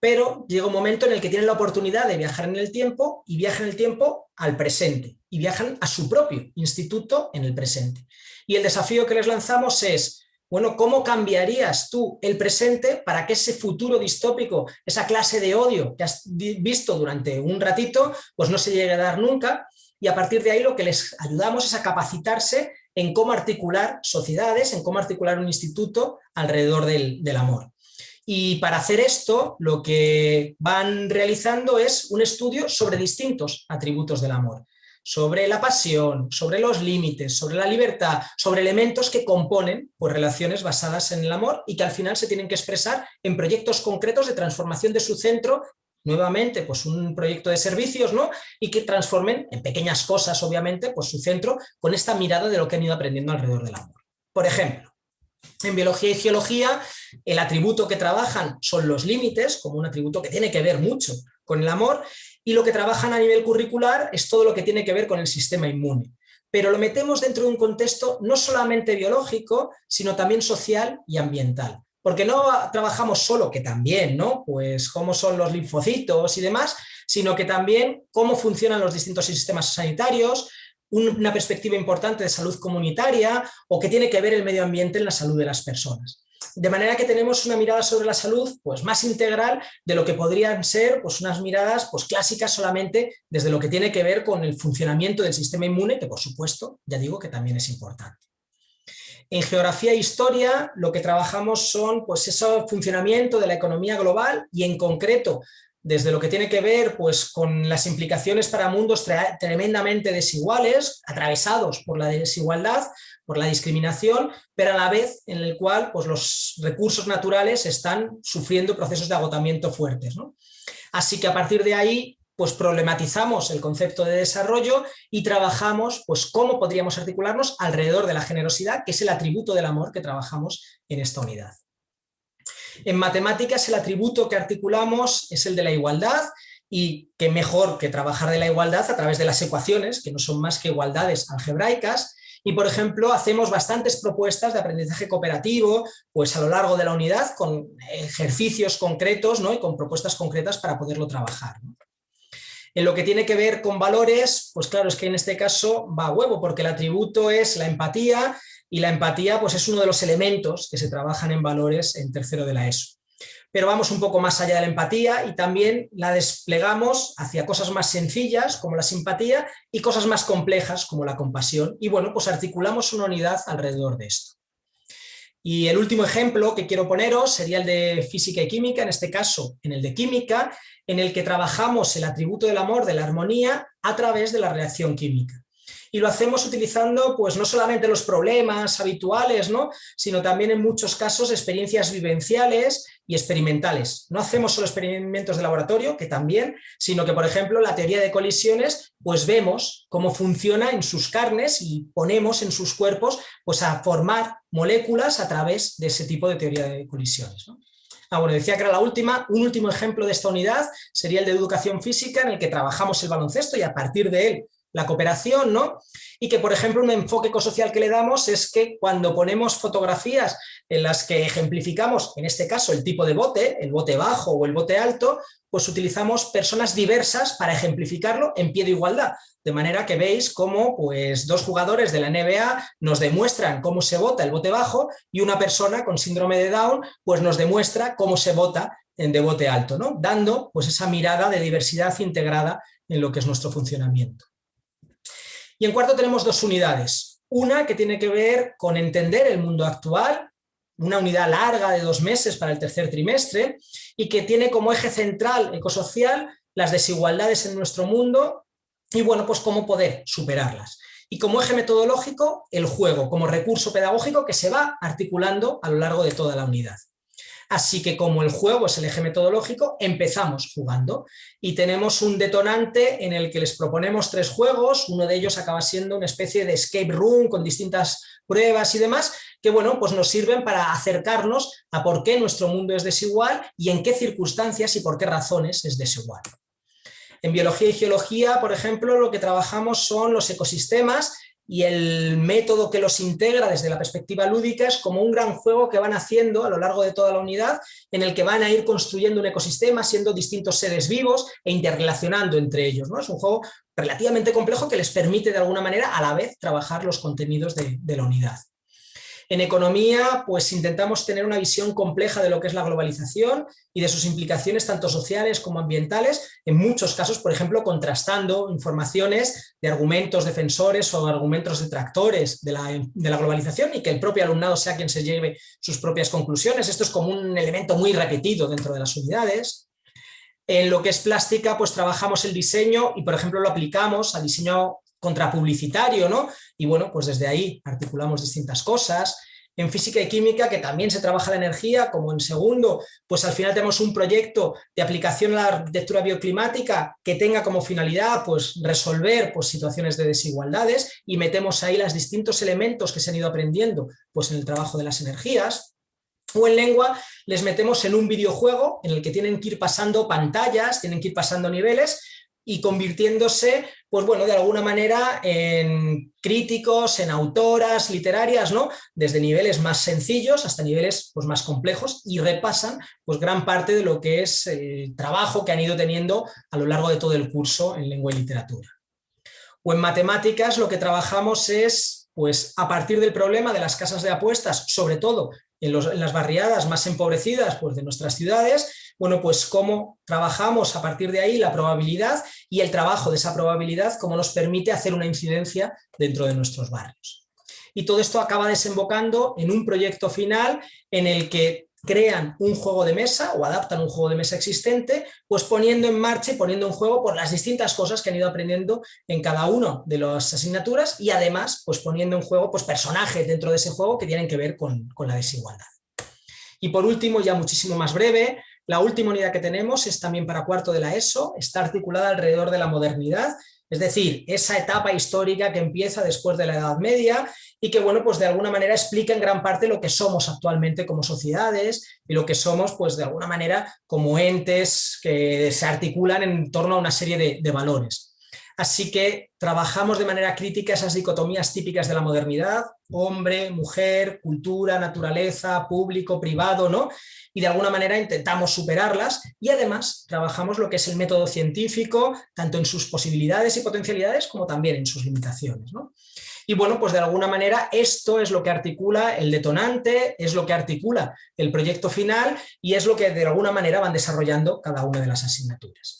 Pero llega un momento en el que tienen la oportunidad de viajar en el tiempo y viajan el tiempo al presente y viajan a su propio instituto en el presente. Y el desafío que les lanzamos es, bueno, ¿cómo cambiarías tú el presente para que ese futuro distópico, esa clase de odio que has visto durante un ratito, pues no se llegue a dar nunca? y a partir de ahí lo que les ayudamos es a capacitarse en cómo articular sociedades, en cómo articular un instituto alrededor del, amor. Y para hacer esto, lo que van realizando es un estudio sobre distintos atributos del amor, sobre la pasión, sobre los límites, sobre la libertad, sobre elementos que componen pues, relaciones basadas en el amor y que al final se tienen que expresar en proyectos concretos de transformación de su centro nuevamente pues un proyecto de servicios ¿no? y que transformen en pequeñas cosas obviamente pues su centro con esta mirada de lo que han ido aprendiendo alrededor del amor. Por ejemplo, en biología y geología el atributo que trabajan son los límites como un atributo que tiene que ver mucho con el amor y lo que trabajan a nivel curricular es todo lo que tiene que ver con el sistema inmune pero lo metemos dentro de un contexto no solamente biológico, sino también social y ambiental porque no trabajamos solo, que también, ¿no? Pues cómo son los linfocitos y demás, sino que también cómo funcionan los distintos sistemas sanitarios, una perspectiva importante de salud comunitaria o que tiene que ver el medio ambiente en la salud de las personas. De manera que tenemos una mirada sobre la salud pues, más integral de lo que podrían ser pues, unas miradas pues, clásicas solamente desde lo que tiene que ver con el funcionamiento del sistema inmune, que por supuesto, ya digo que también es importante. En geografía e historia lo que trabajamos son pues, ese funcionamiento de la economía global y en concreto desde lo que tiene que ver pues, con las implicaciones para mundos tremendamente desiguales, atravesados por la desigualdad, por la discriminación, pero a la vez en el cual pues, los recursos naturales están sufriendo procesos de agotamiento fuertes. Así que a partir de ahí pues problematizamos el concepto de desarrollo y trabajamos pues cómo podríamos articularnos alrededor de la generosidad, que es el atributo del amor que trabajamos en esta unidad. En matemáticas el atributo que articulamos es el de la igualdad y qué mejor que trabajar de la igualdad a través de las ecuaciones, que no son más que igualdades algebraicas, y por ejemplo hacemos bastantes propuestas de aprendizaje cooperativo pues a lo largo de la unidad con ejercicios concretos ¿no? y con propuestas concretas para poderlo trabajar. En lo que tiene que ver con valores, pues claro, es que en este caso va a huevo, porque el atributo es la empatía y la empatía pues es uno de los elementos que se trabajan en valores en tercero de la ESO. Pero vamos un poco más allá de la empatía y también la desplegamos hacia cosas más sencillas como la simpatía y cosas más complejas como la compasión y bueno, pues articulamos una unidad alrededor de esto. Y el último ejemplo que quiero poneros sería el de física y química, en este caso en el de química, en el que trabajamos el atributo del amor, de la armonía, a través de la reacción química. Y lo hacemos utilizando pues, no solamente los problemas habituales, ¿no? sino también en muchos casos experiencias vivenciales y experimentales. No hacemos solo experimentos de laboratorio, que también, sino que, por ejemplo, la teoría de colisiones, pues vemos cómo funciona en sus carnes y ponemos en sus cuerpos pues, a formar moléculas a través de ese tipo de teoría de colisiones. Ah, bueno, decía que era la última, un último ejemplo de esta unidad sería el de educación física en el que trabajamos el baloncesto y a partir de él la cooperación, ¿no? y que, por ejemplo, un enfoque ecosocial que le damos es que cuando ponemos fotografías en las que ejemplificamos, en este caso, el tipo de bote, el bote bajo o el bote alto, pues utilizamos personas diversas para ejemplificarlo en pie de igualdad. De manera que veis cómo pues, dos jugadores de la NBA nos demuestran cómo se vota el bote bajo y una persona con síndrome de Down pues, nos demuestra cómo se vota en de bote alto, ¿no? dando pues, esa mirada de diversidad integrada en lo que es nuestro funcionamiento. Y en cuarto tenemos dos unidades. Una que tiene que ver con entender el mundo actual, una unidad larga de dos meses para el tercer trimestre, y que tiene como eje central ecosocial las desigualdades en nuestro mundo y bueno, pues cómo poder superarlas. Y como eje metodológico, el juego como recurso pedagógico que se va articulando a lo largo de toda la unidad. Así que como el juego es el eje metodológico, empezamos jugando y tenemos un detonante en el que les proponemos tres juegos, uno de ellos acaba siendo una especie de escape room con distintas pruebas y demás, que bueno, pues nos sirven para acercarnos a por qué nuestro mundo es desigual y en qué circunstancias y por qué razones es desigual. En biología y geología, por ejemplo, lo que trabajamos son los ecosistemas y el método que los integra desde la perspectiva lúdica es como un gran juego que van haciendo a lo largo de toda la unidad, en el que van a ir construyendo un ecosistema, siendo distintos seres vivos e interrelacionando entre ellos. ¿no? Es un juego relativamente complejo que les permite de alguna manera a la vez trabajar los contenidos de la unidad. En economía, pues intentamos tener una visión compleja de lo que es la globalización y de sus implicaciones tanto sociales como ambientales, en muchos casos, por ejemplo, contrastando informaciones de argumentos defensores o argumentos detractores de la, de la globalización y que el propio alumnado sea quien se lleve sus propias conclusiones. Esto es como un elemento muy repetido dentro de las unidades. En lo que es plástica, pues trabajamos el diseño y, por ejemplo, lo aplicamos al diseño contrapublicitario, ¿no? Y bueno, pues desde ahí articulamos distintas cosas. En física y química, que también se trabaja la energía, como en segundo, pues al final tenemos un proyecto de aplicación a la arquitectura bioclimática que tenga como finalidad pues, resolver pues, situaciones de desigualdades y metemos ahí los distintos elementos que se han ido aprendiendo pues, en el trabajo de las energías. O en lengua les metemos en un videojuego en el que tienen que ir pasando pantallas, tienen que ir pasando niveles y convirtiéndose, pues bueno, de alguna manera en críticos, en autoras literarias, ¿no? Desde niveles más sencillos hasta niveles pues, más complejos y repasan pues gran parte de lo que es el trabajo que han ido teniendo a lo largo de todo el curso en lengua y literatura. O en matemáticas lo que trabajamos es, pues a partir del problema de las casas de apuestas, sobre todo en, en las barriadas más empobrecidas pues, de nuestras ciudades, bueno, pues cómo trabajamos a partir de ahí la probabilidad y el trabajo de esa probabilidad, cómo nos permite hacer una incidencia dentro de nuestros barrios. Y todo esto acaba desembocando en un proyecto final en el que crean un juego de mesa o adaptan un juego de mesa existente, pues poniendo en marcha y poniendo en juego por las distintas cosas que han ido aprendiendo en cada una de las asignaturas y además pues poniendo en juego pues personajes dentro de ese juego que tienen que ver con, con la desigualdad. Y por último, ya muchísimo más breve, la última unidad que tenemos es también para cuarto de la ESO, está articulada alrededor de la modernidad, es decir, esa etapa histórica que empieza después de la Edad Media y que, bueno, pues de alguna manera explica en gran parte lo que somos actualmente como sociedades y lo que somos, pues de alguna manera, como entes que se articulan en torno a una serie de, de valores. Así que trabajamos de manera crítica esas dicotomías típicas de la modernidad, hombre, mujer, cultura, naturaleza, público, privado, ¿no? Y de alguna manera intentamos superarlas y además trabajamos lo que es el método científico, tanto en sus posibilidades y potencialidades como también en sus limitaciones, ¿no? Y bueno, pues de alguna manera esto es lo que articula el detonante, es lo que articula el proyecto final y es lo que de alguna manera van desarrollando cada una de las asignaturas.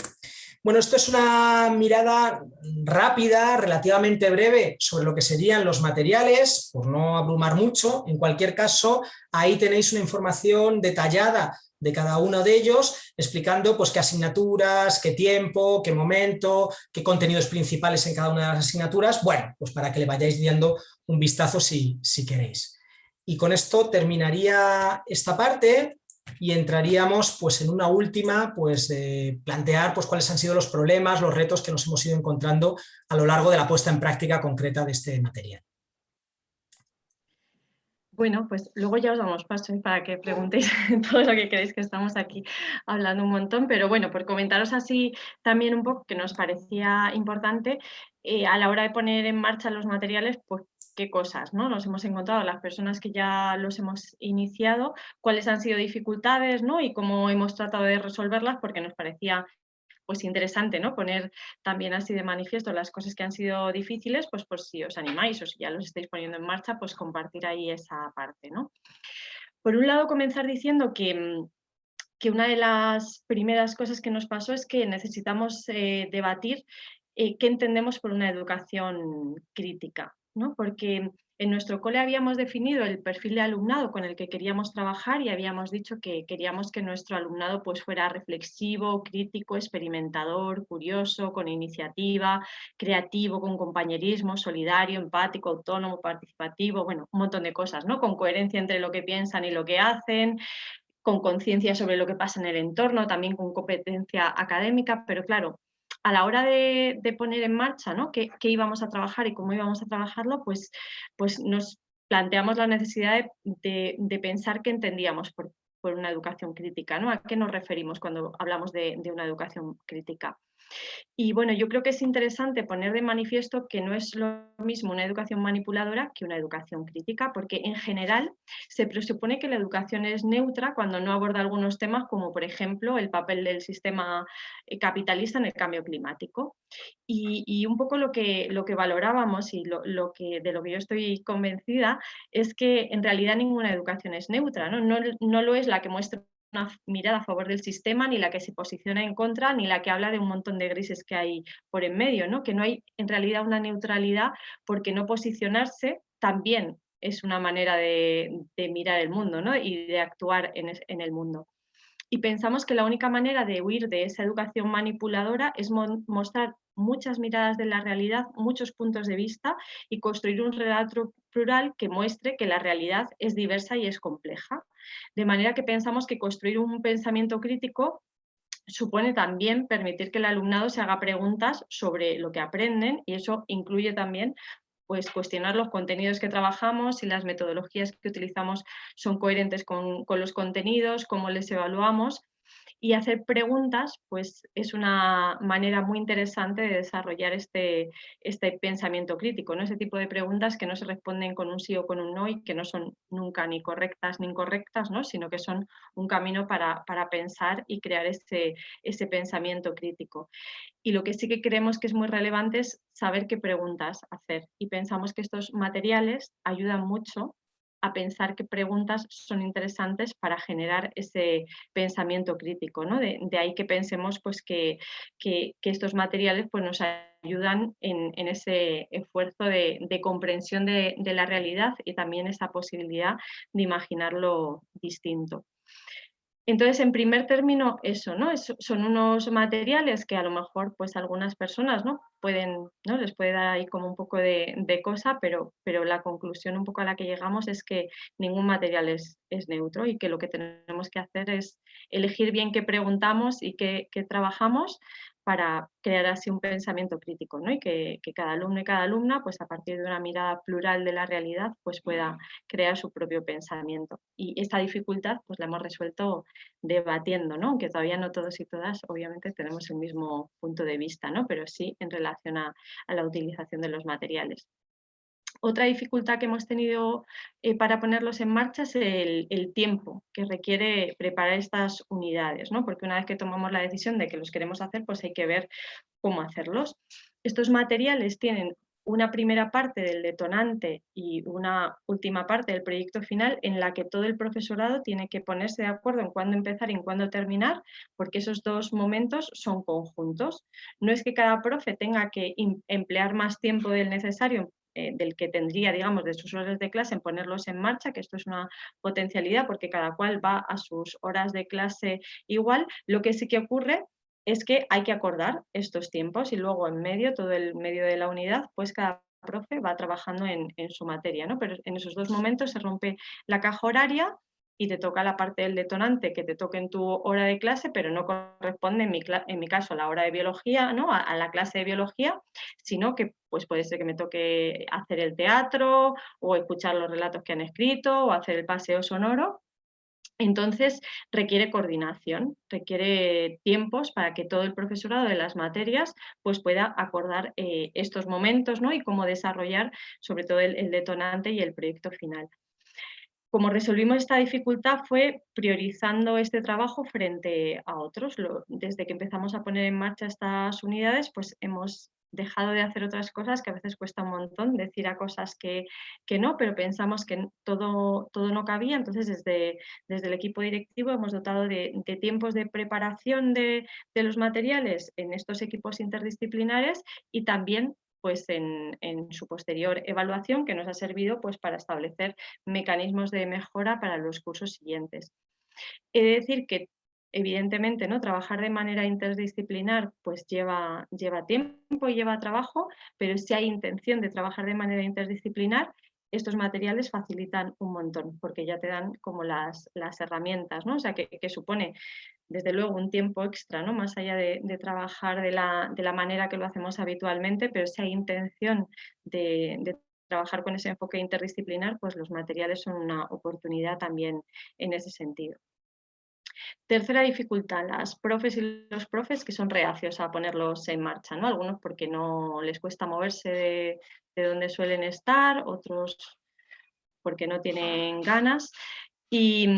Bueno, esto es una mirada rápida, relativamente breve, sobre lo que serían los materiales, por no abrumar mucho. En cualquier caso, ahí tenéis una información detallada de cada uno de ellos, explicando pues, qué asignaturas, qué tiempo, qué momento, qué contenidos principales en cada una de las asignaturas. Bueno, pues para que le vayáis dando un vistazo si, si queréis. Y con esto terminaría esta parte y entraríamos pues, en una última, pues, plantear pues, cuáles han sido los problemas, los retos que nos hemos ido encontrando a lo largo de la puesta en práctica concreta de este material. Bueno, pues luego ya os damos paso ¿eh? para que preguntéis (laughs) todo lo que queréis, que estamos aquí hablando un montón, pero bueno, por comentaros así también un poco que nos parecía importante eh, a la hora de poner en marcha los materiales, pues cosas ¿no? nos hemos encontrado, las personas que ya los hemos iniciado, cuáles han sido dificultades ¿no? y cómo hemos tratado de resolverlas, porque nos parecía pues interesante, ¿no? Poner también así de manifiesto las cosas que han sido difíciles, pues por si os animáis o si ya los estáis poniendo en marcha, pues compartir ahí esa parte, ¿no? Por un lado, comenzar diciendo que, que una de las primeras cosas que nos pasó es que necesitamos eh, debatir eh, qué entendemos por una educación crítica, ¿no? Porque en nuestro cole habíamos definido el perfil de alumnado con el que queríamos trabajar y habíamos dicho que queríamos que nuestro alumnado pues, fuera reflexivo, crítico, experimentador, curioso, con iniciativa, creativo, con compañerismo, solidario, empático, autónomo, participativo, bueno, un montón de cosas, ¿no? Con coherencia entre lo que piensan y lo que hacen, con conciencia sobre lo que pasa en el entorno, también con competencia académica, pero claro, a la hora de, poner en marcha ¿no? qué, íbamos a trabajar y cómo íbamos a trabajarlo, pues, pues nos planteamos la necesidad de, pensar qué entendíamos por, una educación crítica, ¿no? ¿A qué nos referimos cuando hablamos de una educación crítica? Y bueno, yo creo que es interesante poner de manifiesto que no es lo mismo una educación manipuladora que una educación crítica, porque en general se presupone que la educación es neutra cuando no aborda algunos temas como por ejemplo el papel del sistema eh, capitalista en el cambio climático. Y, un poco lo que, lo que valorábamos y lo, que, de lo que yo estoy convencida es que en realidad ninguna educación es neutra, no, no, no lo es la que muestra una mirada a favor del sistema, ni la que se posiciona en contra, ni la que habla de un montón de grises que hay por en medio, ¿no? que no hay en realidad una neutralidad porque no posicionarse también es una manera de, mirar el mundo ¿no? y de actuar en, en el mundo. Y pensamos que la única manera de huir de esa educación manipuladora es mostrar muchas miradas de la realidad, muchos puntos de vista y construir un relato plural que muestre que la realidad es diversa y es compleja. De manera que pensamos que construir un pensamiento crítico supone también permitir que el alumnado se haga preguntas sobre lo que aprenden y eso incluye también pues, cuestionar los contenidos que trabajamos, y las metodologías que utilizamos son coherentes con, con los contenidos, cómo les evaluamos y hacer preguntas pues es una manera muy interesante de desarrollar este, este pensamiento crítico, ¿no? ese tipo de preguntas que no se responden con un sí o con un no y que no son nunca ni correctas ni incorrectas, ¿no? sino que son un camino para, pensar y crear ese, ese pensamiento crítico. Y lo que sí que creemos que es muy relevante es saber qué preguntas hacer y pensamos que estos materiales ayudan mucho a pensar qué preguntas son interesantes para generar ese pensamiento crítico. ¿no? De, ahí que pensemos pues, que, estos materiales pues, nos ayudan en, ese esfuerzo de, comprensión de, de la realidad y también esa posibilidad de imaginarlo distinto. Entonces, en primer término, eso, ¿no? son unos materiales que a lo mejor, pues, algunas personas, ¿no? Pueden, ¿no? Les puede dar ahí como un poco de, cosa, pero, pero la conclusión un poco a la que llegamos es que ningún material es, neutro y que lo que tenemos que hacer es elegir bien qué preguntamos y qué trabajamos para crear así un pensamiento crítico ¿no? y que, cada alumno y cada alumna, pues a partir de una mirada plural de la realidad, pues pueda crear su propio pensamiento. Y esta dificultad pues la hemos resuelto debatiendo, ¿no? aunque todavía no todos y todas obviamente tenemos el mismo punto de vista, ¿no? pero sí en relación a la utilización de los materiales. Otra dificultad que hemos tenido eh, para ponerlos en marcha es el, tiempo que requiere preparar estas unidades, ¿no? porque una vez que tomamos la decisión de que los queremos hacer, pues hay que ver cómo hacerlos. Estos materiales tienen una primera parte del detonante y una última parte del proyecto final en la que todo el profesorado tiene que ponerse de acuerdo en cuándo empezar y en cuándo terminar, porque esos dos momentos son conjuntos. No es que cada profe tenga que emplear más tiempo del necesario eh, del que tendría, digamos, de sus horas de clase en ponerlos en marcha, que esto es una potencialidad porque cada cual va a sus horas de clase igual. Lo que sí que ocurre es que hay que acordar estos tiempos y luego en medio, todo el medio de la unidad, pues cada profe va trabajando en, su materia, ¿no? Pero en esos dos momentos se rompe la caja horaria y te toca la parte del detonante que te toque en tu hora de clase, pero no corresponde en mi, caso a la hora de biología, ¿no? A, la clase de biología, sino que pues puede ser que me toque hacer el teatro o escuchar los relatos que han escrito o hacer el paseo sonoro. Entonces requiere coordinación, requiere tiempos para que todo el profesorado de las materias pues, pueda acordar eh, estos momentos ¿no? y cómo desarrollar sobre todo el detonante y el proyecto final. Como resolvimos esta dificultad fue priorizando este trabajo frente a otros. desde que empezamos a poner en marcha estas unidades, pues hemos dejado de hacer otras cosas que a veces cuesta un montón, decir a cosas que, que no, pero pensamos que todo, todo no cabía, entonces desde, desde el equipo directivo hemos dotado de, tiempos de preparación de, de, los materiales en estos equipos interdisciplinares y también pues en, su posterior evaluación que nos ha servido pues, para establecer mecanismos de mejora para los cursos siguientes. He de decir que evidentemente ¿no? trabajar de manera interdisciplinar pues lleva, lleva tiempo y lleva trabajo, pero si hay intención de trabajar de manera interdisciplinar, estos materiales facilitan un montón, porque ya te dan como las, las herramientas, ¿no? O sea, que, supone desde luego un tiempo extra, ¿no? Más allá de, trabajar de la, de la, manera que lo hacemos habitualmente, pero si hay intención de, de trabajar con ese enfoque interdisciplinar, pues los materiales son una oportunidad también en ese sentido. Tercera dificultad, las profes y los profes que son reacios a ponerlos en marcha, ¿no? Algunos porque no les cuesta moverse de, donde suelen estar, otros porque no tienen ganas. Y,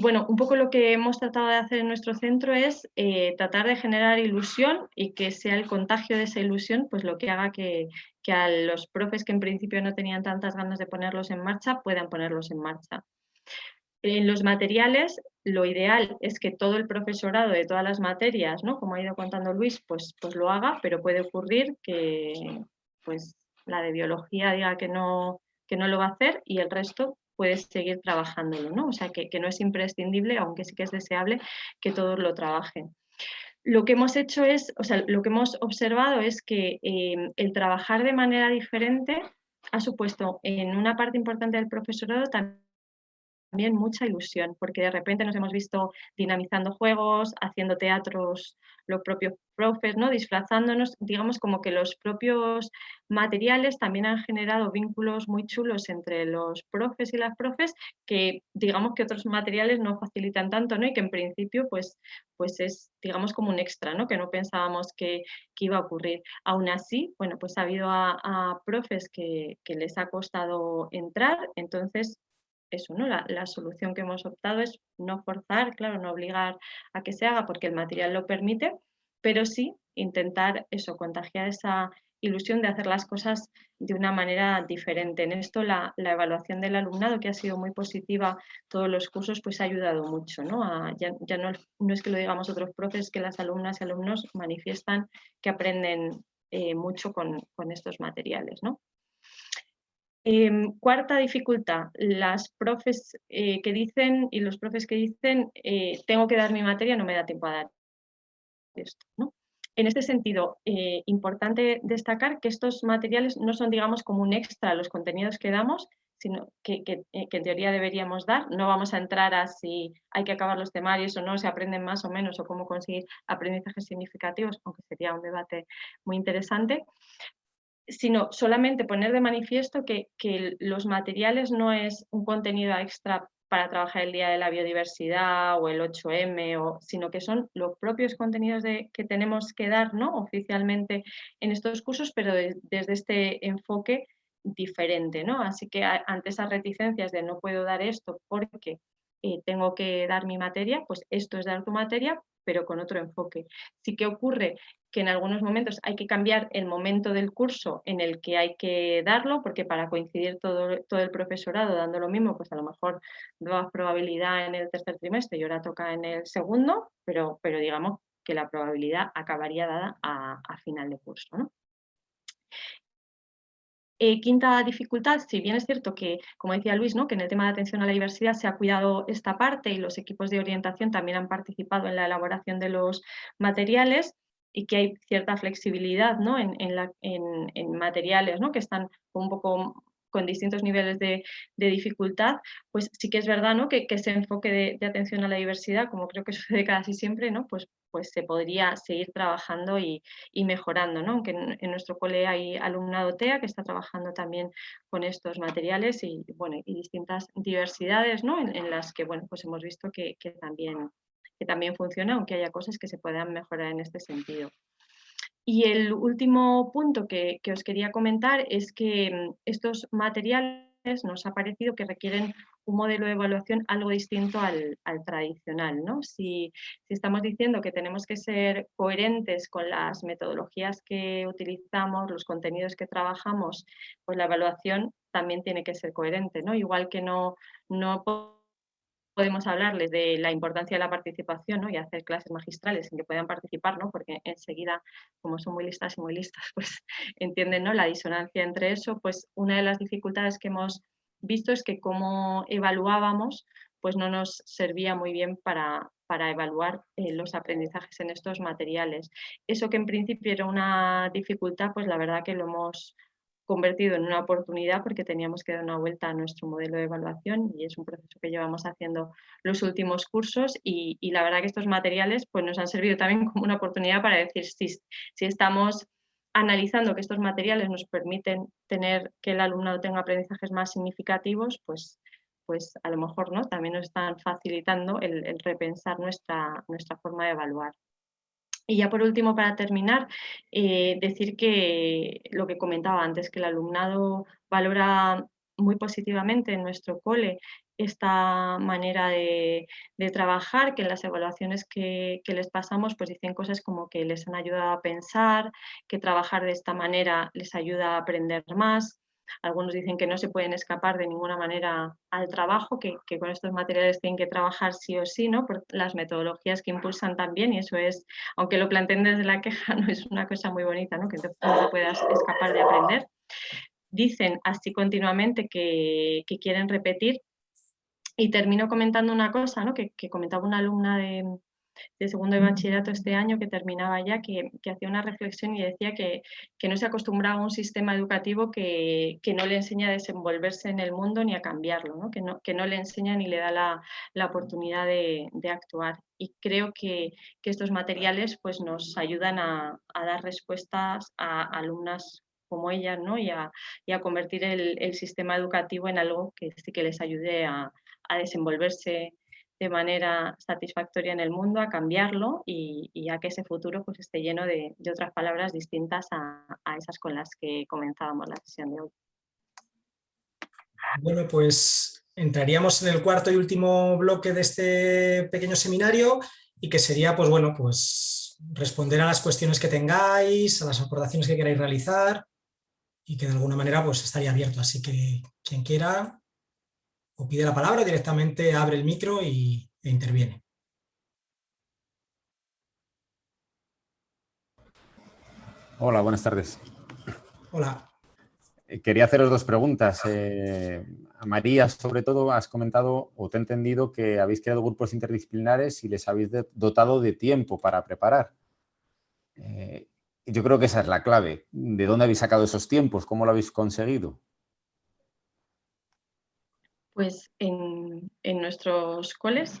bueno, un poco lo que hemos tratado de hacer en nuestro centro es eh, tratar de generar ilusión y que sea el contagio de esa ilusión pues lo que haga que, que a los profes que en principio no tenían tantas ganas de ponerlos en marcha puedan ponerlos en marcha. En los materiales, lo ideal es que todo el profesorado de todas las materias, ¿no? como ha ido contando Luis, pues, pues lo haga, pero puede ocurrir que pues, la de biología diga que no, que no lo va a hacer y el resto puede seguir trabajándolo, ¿no? O sea, que, no es imprescindible, aunque sí que es deseable que todos lo trabajen. Lo que hemos hecho es, o sea, lo que hemos observado es que eh, el trabajar de manera diferente ha supuesto en una parte importante del profesorado también también mucha ilusión, porque de repente nos hemos visto dinamizando juegos, haciendo teatros los propios profes, ¿no? disfrazándonos, digamos como que los propios materiales también han generado vínculos muy chulos entre los profes y las profes que digamos que otros materiales no facilitan tanto ¿no? y que en principio pues, pues es digamos como un extra, ¿no? que no pensábamos que, iba a ocurrir. Aún así, bueno, pues ha habido a, profes que, que les ha costado entrar, entonces eso, ¿no? La, solución que hemos optado es no forzar, claro, no obligar a que se haga porque el material lo permite, pero sí intentar eso, contagiar esa ilusión de hacer las cosas de una manera diferente. En esto la, evaluación del alumnado, que ha sido muy positiva todos los cursos, pues ha ayudado mucho. ¿no? ya, no, es que lo digamos otros profes, que las alumnas y alumnos manifiestan que aprenden eh, mucho con, con, estos materiales. ¿no? Em, cuarta dificultad, las profes eh, que dicen y los profes que dicen eh, tengo que dar mi materia, no me da tiempo a dar esto. En este sentido, eh, importante destacar que estos materiales no son, digamos, como un extra a los contenidos que damos, sino que, en teoría deberíamos dar. No vamos a entrar a si hay que acabar los temarios o no, se aprenden más o menos, o cómo conseguir aprendizajes significativos, aunque sería un debate muy interesante sino solamente poner de manifiesto que, los materiales no es un contenido extra para trabajar el Día de la Biodiversidad o el 8M, o, sino que son los propios contenidos de, que tenemos que dar ¿no? oficialmente en estos cursos, pero desde este enfoque diferente. ¿no? Así que ante esas reticencias de no puedo dar esto porque eh, tengo que dar mi materia, pues esto es dar tu materia, pero con otro enfoque. Sí que ocurre que en algunos momentos hay que cambiar el momento del curso en el que hay que darlo, porque para coincidir todo, todo el profesorado dando lo mismo, pues a lo mejor da probabilidad en el tercer trimestre y ahora toca en el segundo, pero, pero digamos que la probabilidad acabaría dada a, final de curso. Eh, quinta dificultad, si bien es cierto que, como decía Luis, ¿no? que en el tema de atención a la diversidad se ha cuidado esta parte y los equipos de orientación también han participado en la elaboración de los materiales y que hay cierta flexibilidad ¿no? en, materiales ¿no? que están un poco con distintos niveles de, dificultad, pues sí que es verdad ¿no? que, ese enfoque de, atención a la diversidad, como creo que (laughs) sucede casi siempre, ¿no? pues, pues se podría seguir trabajando y, mejorando. ¿no? Aunque en, nuestro cole hay alumnado TEA que está trabajando también con estos materiales y, bueno, y distintas diversidades ¿no? en, las que bueno, pues hemos visto que, también, que también funciona, aunque haya cosas que se puedan mejorar en este sentido. Y el último punto que, os quería comentar es que mm, estos materiales nos ha parecido que requieren un modelo de evaluación algo distinto al, tradicional. ¿no? Si, estamos diciendo que tenemos que ser coherentes con las metodologías que utilizamos, los contenidos que trabajamos, pues la evaluación también tiene que ser coherente. ¿no? Igual que no, no podemos hablarles de la importancia de la participación y hacer clases magistrales en que puedan participar, ¿no? porque enseguida, como son muy listas y muy listas, (laughs) pues entienden ¿no? la disonancia entre eso, pues una de las dificultades que hemos visto es que cómo evaluábamos pues no nos servía muy bien para, para evaluar eh, los aprendizajes en estos materiales. Eso que en principio era una dificultad, pues la verdad que lo hemos convertido en una oportunidad porque teníamos que dar una vuelta a nuestro modelo de evaluación y es un proceso que llevamos haciendo los últimos cursos y, la verdad que estos materiales pues, nos han servido también como una oportunidad para decir si, si estamos analizando que estos materiales nos permiten tener que el alumnado tenga aprendizajes más significativos, pues, pues a lo mejor ¿no? también nos están facilitando el, el repensar nuestra, nuestra forma de evaluar. Y ya por último, para terminar, eh, decir que lo que comentaba antes, que el alumnado valora muy positivamente en nuestro cole esta manera de, trabajar, que en las evaluaciones que, que, les pasamos pues dicen cosas como que les han ayudado a pensar, que trabajar de esta manera les ayuda a aprender más, algunos dicen que no se pueden escapar de ninguna manera al trabajo, que, con estos materiales tienen que trabajar sí o sí, ¿no? por las metodologías que impulsan también, y eso es, aunque lo planteen desde la queja, (laughs) no es una cosa muy bonita, ¿no? que no puedas escapar de aprender. Dicen así continuamente que, quieren repetir y termino comentando una cosa ¿no? que, que comentaba una alumna de, de segundo de bachillerato este año que terminaba ya, que, hacía una reflexión y decía que, no se acostumbraba a un sistema educativo que, no le enseña a desenvolverse en el mundo ni a cambiarlo, Que, no, que no le enseña ni le da la, oportunidad de, actuar. Y creo que, estos materiales pues, nos ayudan a, dar respuestas a alumnas como ellas ¿no? y, a, convertir el, sistema educativo en algo que que les ayude a, a desenvolverse de manera satisfactoria en el mundo, a cambiarlo y, a que ese futuro pues, esté lleno de, otras palabras distintas a, esas con las que comenzábamos la sesión de hoy. Bueno, pues entraríamos en el cuarto y último bloque de este pequeño seminario y que sería, pues bueno, pues responder a las cuestiones que tengáis, a las aportaciones que queráis realizar y que de alguna manera pues estaría abierto. Así que quien quiera o pide la palabra, directamente abre el micro y, e interviene. Hola, buenas tardes. Hola. Eh, quería haceros dos preguntas. Eh, a María, sobre todo, has comentado o te he entendido que habéis creado grupos interdisciplinares y les habéis dotado de tiempo para preparar. Eh, yo creo que esa es la clave. ¿De dónde habéis sacado esos tiempos? ¿Cómo lo habéis conseguido? Pues en, nuestros coles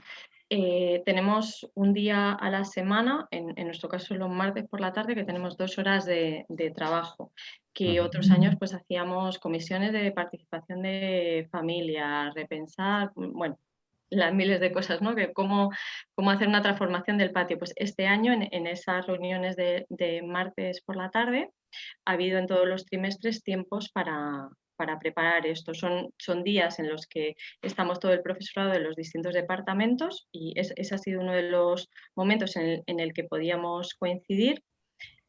eh, tenemos un día a la semana, en, nuestro caso los martes por la tarde, que tenemos dos horas de, trabajo, que otros años pues hacíamos comisiones de participación de familia, repensar, bueno, las miles de cosas, ¿no? Que cómo, cómo hacer una transformación del patio. Pues este año en, esas reuniones de, de martes por la tarde ha habido en todos los trimestres tiempos para, para preparar esto. Son, son días en los que estamos todo el profesorado de los distintos departamentos y ese ha sido uno de los momentos en el, que podíamos coincidir.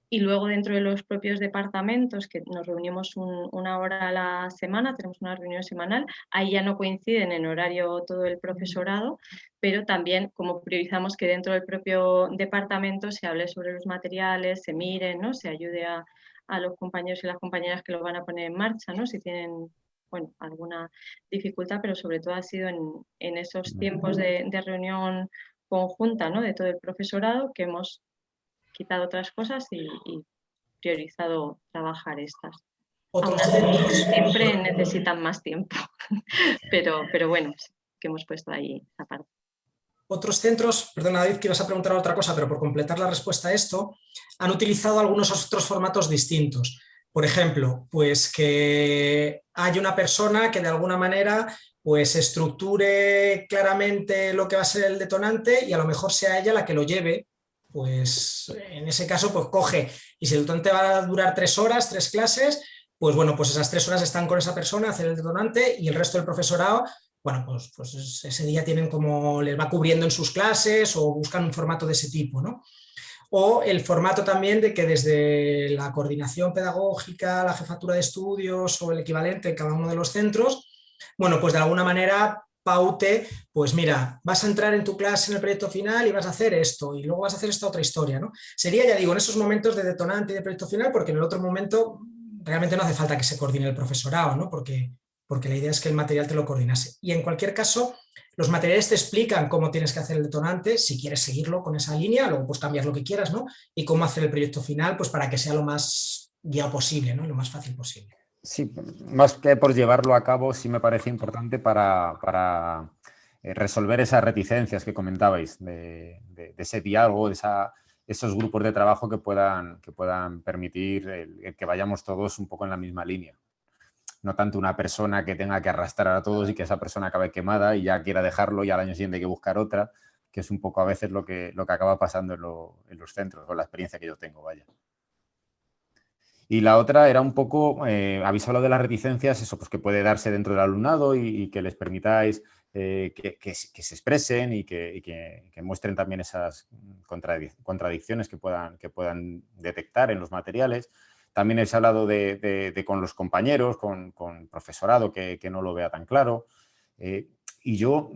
Y luego dentro de los propios departamentos, que nos reunimos una hora a la semana, tenemos una reunión semanal, ahí ya no coinciden en horario todo el profesorado, pero también como priorizamos que dentro del propio departamento se hable sobre los materiales, se miren, ¿no? se ayude a, a los compañeros y las compañeras que lo van a poner en marcha, ¿no? si tienen bueno, alguna dificultad, pero sobre todo ha sido en, esos tiempos de, reunión conjunta ¿no? de todo el profesorado que hemos quitado otras cosas y, priorizado trabajar estas. otros centros... Siempre necesitan más tiempo, (laughs) pero, pero bueno, que hemos puesto ahí esa parte. Otros centros, perdona David que ibas a preguntar otra cosa, pero por completar la respuesta a esto, han utilizado algunos otros formatos distintos. Por ejemplo, pues que hay una persona que de alguna manera pues estructure claramente lo que va a ser el detonante y a lo mejor sea ella la que lo lleve, pues en ese caso pues coge, y si el detonante va a durar tres horas, tres clases, pues bueno, pues esas tres horas están con esa persona, hacer el detonante y el resto del profesorado, bueno, pues, pues ese día tienen como, les va cubriendo en sus clases o buscan un formato de ese tipo, ¿no? O el formato también de que desde la coordinación pedagógica, la jefatura de estudios o el equivalente en cada uno de los centros, bueno, pues de alguna manera paute, pues mira, vas a entrar en tu clase en el proyecto final y vas a hacer esto y luego vas a hacer esta otra historia, ¿no? Sería, ya digo, en esos momentos de detonante y de proyecto final, porque en el otro momento realmente no hace falta que se coordine el profesorado, ¿no? Porque, porque la idea es que el material te lo coordinase. Y en cualquier caso, los materiales te explican cómo tienes que hacer el detonante, si quieres seguirlo con esa línea, luego pues cambiar lo que quieras, ¿no? Y cómo hacer el proyecto final, pues para que sea lo más guiado posible, ¿no? lo más fácil posible. Sí, más que por llevarlo a cabo, sí me parece importante para, eh, resolver esas reticencias que comentabais, de, ese diálogo, de esos grupos de trabajo que puedan, que puedan permitir que vayamos todos un poco en la misma línea. No tanto una persona que tenga que arrastrar a todos y que esa persona acabe quemada y ya quiera dejarlo y al año siguiente hay que buscar otra, que es un poco a veces lo que, lo que acaba pasando en, los centros, con la experiencia que yo tengo, vaya. Y la otra era un poco, eh, habéis hablado de las reticencias, eso pues que puede darse dentro del alumnado y, que les permitáis eh, que, se expresen y, que, muestren también esas contradicciones que puedan, que puedan detectar en los materiales. También habéis hablado de, con los compañeros, con, profesorado que, no lo vea tan claro. Eh, y yo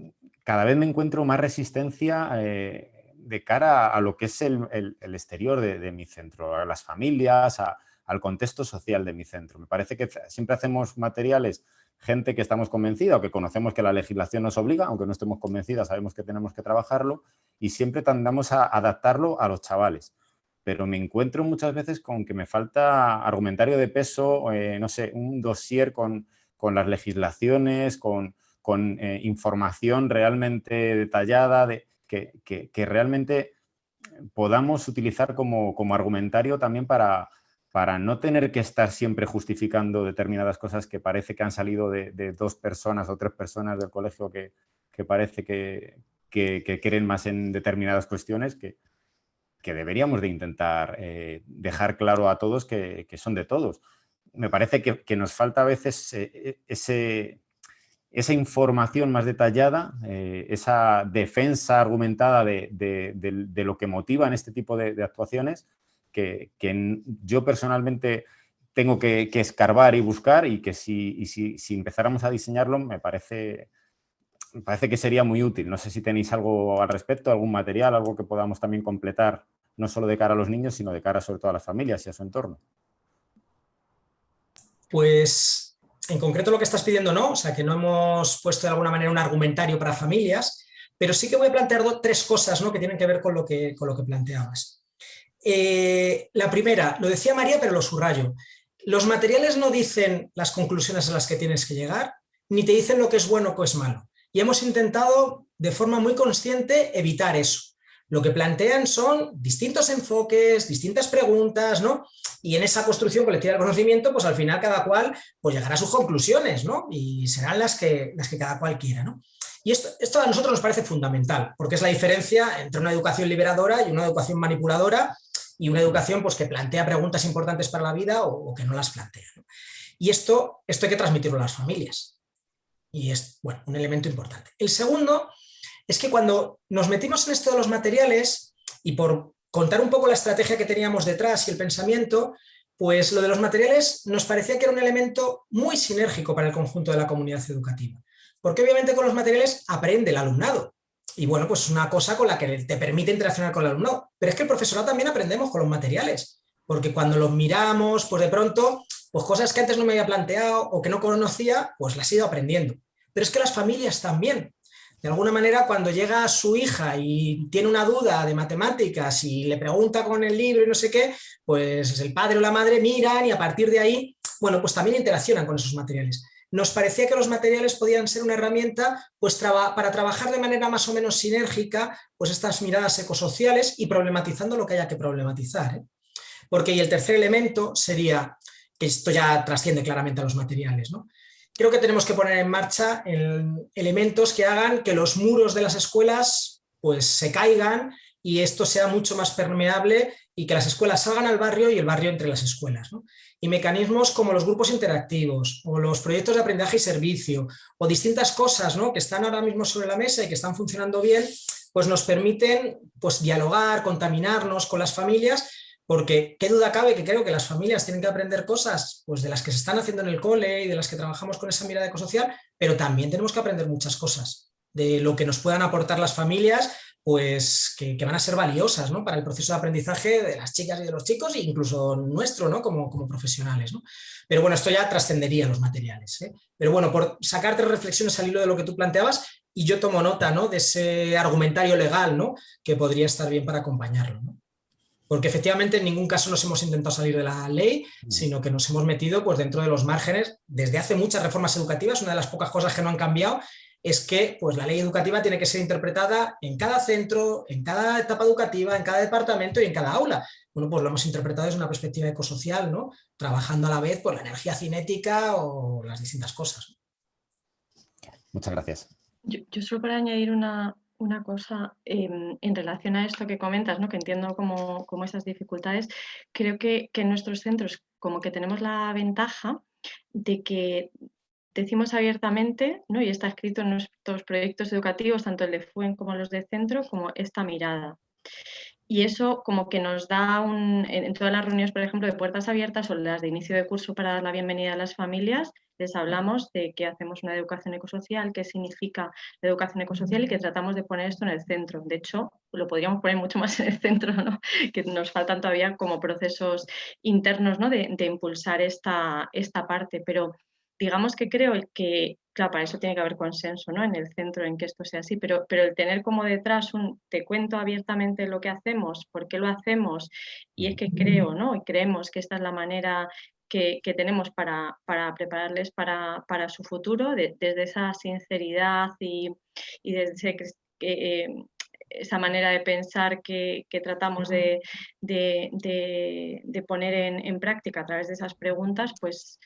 cada vez me encuentro más resistencia de cara a, lo que es el, exterior de, mi centro, a las familias, al contexto social de mi centro. Me parece que siempre hacemos materiales, gente que estamos convencida o que conocemos que la legislación nos obliga, aunque no estemos convencidas, sabemos que tenemos que trabajarlo y siempre tendamos a adaptarlo a los chavales. Pero me encuentro muchas veces con que me falta argumentario de peso, eh, no sé, un dossier con, las legislaciones, con, eh, información realmente detallada, de, que, realmente podamos utilizar como, como argumentario también para, para no tener que estar siempre justificando determinadas cosas que parece que han salido de, dos personas o tres personas del colegio que, parece que, creen más en determinadas cuestiones que, deberíamos de intentar eh, dejar claro a todos que, son de todos. Me parece que, nos falta a veces eh, esa información más detallada, eh, esa defensa argumentada de, lo que motivan este tipo de actuaciones que, yo personalmente tengo que, escarbar y buscar y que si, empezáramos a diseñarlo me parece, parece que sería muy útil. No sé si tenéis algo al respecto, algún material, algo que podamos también completar, no solo de cara a los niños, sino de cara sobre todo a las familias y a su entorno. Pues en concreto lo que estás pidiendo no, o sea que no hemos puesto de alguna manera un argumentario para familias, pero sí que voy a plantear tres cosas ¿no? que tienen que ver con lo que, con lo que planteabas. Eh, la primera, lo decía María, pero lo subrayo. Los materiales no dicen las conclusiones a las que tienes que llegar, ni te dicen lo que es bueno o que es malo. Y hemos intentado, de forma muy consciente, evitar eso. Lo que plantean son distintos enfoques, distintas preguntas, ¿no? Y en esa construcción colectiva del conocimiento, pues al final cada cual pues llegará a sus conclusiones, ¿no? Y serán las que, las que cada cual quiera, ¿no? Y esto, a nosotros nos parece fundamental, porque es la diferencia entre una educación liberadora y una educación manipuladora y una educación pues, que plantea preguntas importantes para la vida o, que no las plantea. Y esto, esto hay que transmitirlo a las familias. Y es bueno, un elemento importante. El segundo es que cuando nos metimos en esto de los materiales, y por contar un poco la estrategia que teníamos detrás y el pensamiento, pues lo de los materiales nos parecía que era un elemento muy sinérgico para el conjunto de la comunidad educativa. Porque obviamente con los materiales aprende el alumnado, y bueno, pues es una cosa con la que te permite interaccionar con el alumno. Pero es que el profesorado también aprendemos con los materiales, porque cuando los miramos, pues de pronto, pues cosas que antes no me había planteado o que no conocía, pues las he ido aprendiendo. Pero es que las familias también. De alguna manera, cuando llega su hija y tiene una duda de matemáticas y le pregunta con el libro y no sé qué, pues el padre o la madre miran y a partir de ahí bueno, pues también interaccionan con esos materiales. Nos parecía que los materiales podían ser una herramienta pues, para trabajar de manera más o menos sinérgica pues, estas miradas ecosociales y problematizando lo que haya que problematizar. ¿eh? Porque y el tercer elemento sería, que esto ya trasciende claramente a los materiales, ¿no? creo que tenemos que poner en marcha elementos que hagan que los muros de las escuelas pues, se caigan y esto sea mucho más permeable y que las escuelas salgan al barrio y el barrio entre las escuelas. Y mecanismos como los grupos interactivos o los proyectos de aprendizaje y servicio o distintas cosas ¿no? que están ahora mismo sobre la mesa y que están funcionando bien, pues nos permiten pues, dialogar, contaminarnos con las familias porque qué duda cabe que creo que las familias tienen que aprender cosas pues, de las que se están haciendo en el cole y de las que trabajamos con esa mirada ecosocial, pero también tenemos que aprender muchas cosas de lo que nos puedan aportar las familias, pues que, van a ser valiosas ¿no? para el proceso de aprendizaje de las chicas y de los chicos, e incluso nuestro ¿no? como, como profesionales. Pero bueno, esto ya trascendería los materiales. ¿eh? Pero bueno, por sacar reflexiones al hilo de lo que tú planteabas, y yo tomo nota ¿no? de ese argumentario legal ¿no? que podría estar bien para acompañarlo. Porque efectivamente en ningún caso nos hemos intentado salir de la ley, mm. sino que nos hemos metido pues, dentro de los márgenes. Desde hace muchas reformas educativas, una de las pocas cosas que no han cambiado es que pues, la ley educativa tiene que ser interpretada en cada centro, en cada etapa educativa, en cada departamento y en cada aula. Bueno, pues lo hemos interpretado desde una perspectiva ecosocial, ¿no? trabajando a la vez por la energía cinética o las distintas cosas. Muchas gracias. Yo, yo solo para añadir una, una cosa em, en relación a esto que comentas, ¿no? que entiendo como, esas dificultades, creo que, en nuestros centros como que tenemos la ventaja de que decimos abiertamente, ¿no? y está escrito en nuestros proyectos educativos, tanto el de FUEN como los de centro, como esta mirada. Y eso como que nos da un, en todas las reuniones, por ejemplo, de puertas abiertas o las de inicio de curso para dar la bienvenida a las familias, les hablamos de que hacemos una educación ecosocial, qué significa la educación ecosocial y que tratamos de poner esto en el centro. De hecho, lo podríamos poner mucho (laughs) más en el centro, ¿no? que nos faltan todavía como procesos internos ¿no? de, impulsar esta, esta parte, pero digamos que creo que, claro, para eso tiene que haber consenso ¿no? en el centro en que esto sea así, pero, pero el tener como detrás un te cuento abiertamente lo que hacemos, por qué lo hacemos, y es que creo, ¿no? Y creemos que esta es la manera que, tenemos para, prepararles para, su futuro, desde esa sinceridad y, desde eh, esa manera de pensar que, tratamos de, poner en, práctica a través de esas preguntas, pues,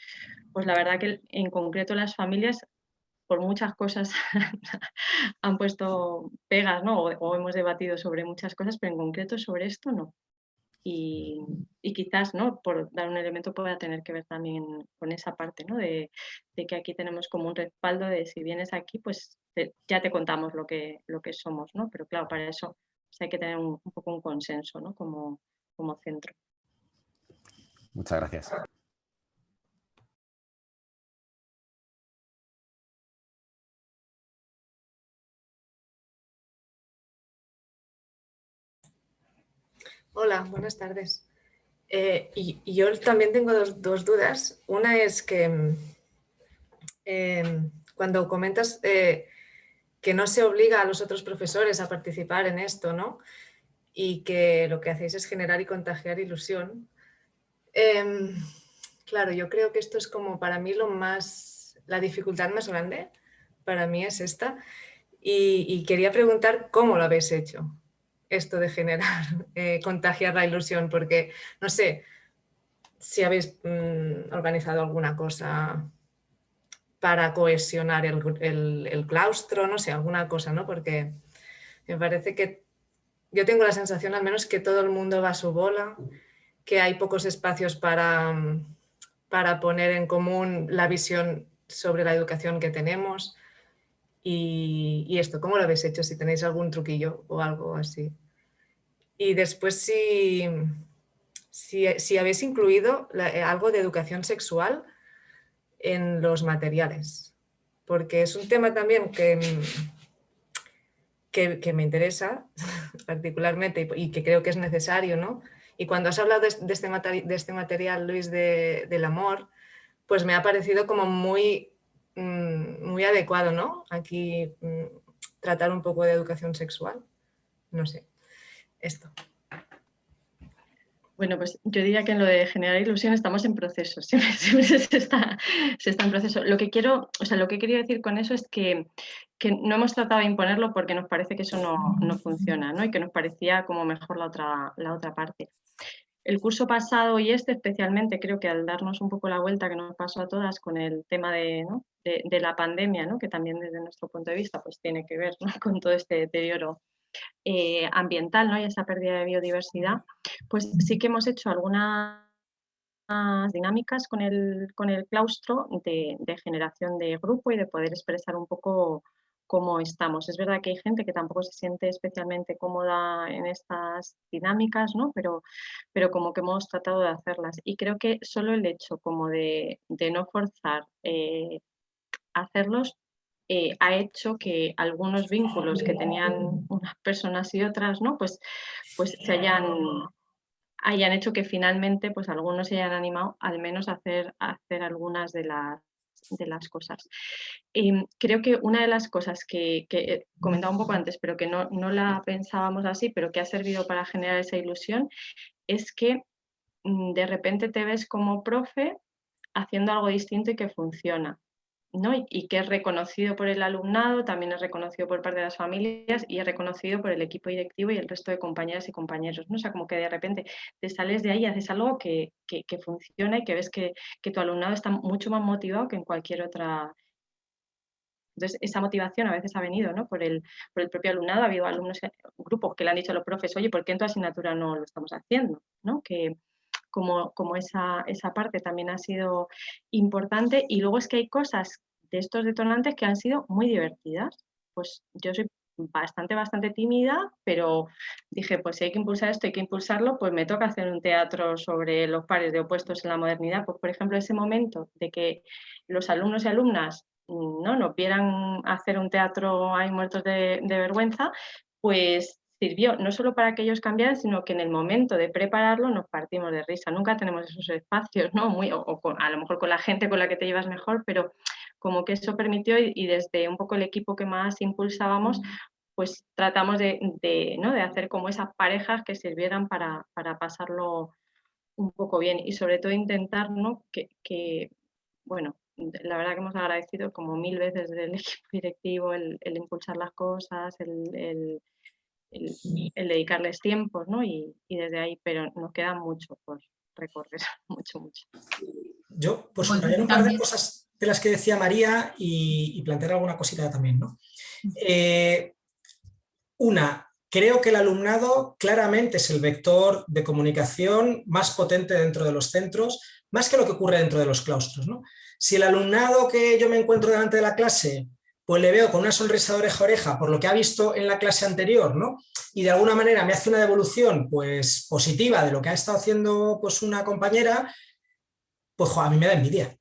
pues la verdad que en concreto las familias por muchas cosas (laughs) han puesto pegas, ¿no? O, hemos debatido sobre muchas cosas, pero en concreto sobre esto no. Y, quizás, ¿no? por dar un elemento, pueda tener que ver también con esa parte, ¿no? de, que aquí tenemos como un respaldo de si vienes aquí, pues ya te contamos lo que, lo que somos, ¿no? pero claro, para eso pues, hay que tener un, un, poco un consenso ¿no? como, como centro. Muchas gracias. Hola, buenas tardes. Eh, y, yo también tengo dos, dudas. Una es que em, cuando comentas eh, que no se obliga a los otros profesores a participar en esto, ¿no? Y que lo que hacéis es generar y contagiar ilusión. Em, claro, yo creo que esto es como para mí lo más, la dificultad más grande, para mí es esta. y quería preguntar cómo lo habéis hecho esto de generar, (laughs) eh, contagiar la ilusión, porque no sé si habéis mm, organizado alguna cosa para cohesionar el, claustro, no sé, alguna cosa, ¿no? Porque me parece que yo tengo la sensación al menos que todo el mundo va a su bola, que hay pocos espacios para, para poner en común la visión sobre la educación que tenemos. Y, y, esto, ¿cómo lo habéis hecho? Si tenéis algún truquillo o algo así. Y después si, si, habéis incluido eh, algo de educación sexual en los materiales, porque es un tema también que, que, me interesa (laughs) particularmente y, que creo que es necesario, ¿no? Y cuando has hablado de, este, de este, material, Luis, del amor, pues me ha parecido como muy, mm, muy adecuado, ¿no? Aquí mm, tratar un poco de educación sexual, no sé esto. Bueno, pues yo diría que en lo de generar ilusión estamos en proceso, (laughs) siempre, se, está, en proceso. Lo que quiero, o sea, lo que quería decir con eso es que, no hemos tratado de imponerlo porque nos parece que eso no, funciona, ¿no? Y que nos parecía como mejor la otra, la otra parte. El curso pasado y este especialmente, creo que al darnos un poco la vuelta que nos pasó a todas con el tema de, de, la pandemia, ¿no? que también desde nuestro punto de vista pues, tiene que ver (laughs) con todo este deterioro eh, ambiental ¿no? y esa pérdida de biodiversidad, pues sí que hemos hecho algunas dinámicas con el, con el claustro de, generación de grupo y de poder expresar un poco cómo estamos. Es verdad que hay gente que tampoco se siente especialmente cómoda en estas dinámicas, ¿no? pero, pero como que hemos tratado de hacerlas. Y creo que solo el hecho como de, no forzar eh, hacerlos eh, ha hecho que algunos vínculos que tenían unas personas y otras, ¿no? Pues, pues se hayan, hayan hecho que finalmente pues algunos se hayan animado al menos a hacer, hacer algunas de las, de las cosas. Em, creo que una de las cosas que, que comentaba un poco antes, pero que no, no la pensábamos así, pero que ha servido para generar esa ilusión, es que mm, de repente te ves como profe haciendo algo distinto y que funciona. Y, que es reconocido por el alumnado, también es reconocido por parte de las familias y es reconocido por el equipo directivo y el resto de compañeras y compañeros. ¿no? O sea, como que de repente te sales de ahí haces algo que, funciona y que ves que, tu alumnado está mucho más motivado que en cualquier otra. Entonces, esa motivación a veces ha venido ¿no? por, el, por el propio alumnado. Ha habido alumnos, grupos que le han dicho a los profes, oye, ¿por qué en tu asignatura no lo estamos haciendo? ¿no? Que, como, como esa, esa parte también ha sido importante. Y luego es que hay cosas de estos detonantes que han sido muy divertidas. Pues yo soy bastante, bastante tímida, pero dije, pues si hay que impulsar esto, hay que impulsarlo, pues me toca hacer un teatro sobre los pares de opuestos en la modernidad. Pues por ejemplo, ese momento de que los alumnos y alumnas no, no vieran hacer un teatro ahí muertos de vergüenza, pues sirvió no solo para que ellos cambiaran, sino que en el momento de prepararlo nos partimos de risa. Nunca tenemos esos espacios, ¿no? Muy, o, a lo mejor con la gente con la que te llevas mejor, pero como que eso permitió y, desde un poco el equipo que más impulsábamos, pues tratamos de, ¿no? de hacer como esas parejas que sirvieran para, pasarlo un poco bien y sobre todo intentar ¿no? que, bueno, la verdad que hemos agradecido como mil veces del (laughs) equipo directivo el, impulsar las cosas, el el, dedicarles tiempo, ¿no? Y, desde ahí, pero nos queda mucho por recorrer, (laughs) mucho, mucho. Yo, pues subrayar un par de cosas de las que decía María y, plantear alguna cosita también, ¿no? Eh, una, creo que el alumnado claramente es el vector de comunicación más potente dentro de los centros, más que lo que ocurre dentro de los claustros, ¿no? Si el alumnado que yo me encuentro delante de la clase pues le veo con una sonrisa de oreja a oreja por lo que ha visto en la clase anterior, ¿no? Y de alguna manera me hace una devolución pues, positiva de lo que ha estado haciendo pues, una compañera, pues a mí me da envidia.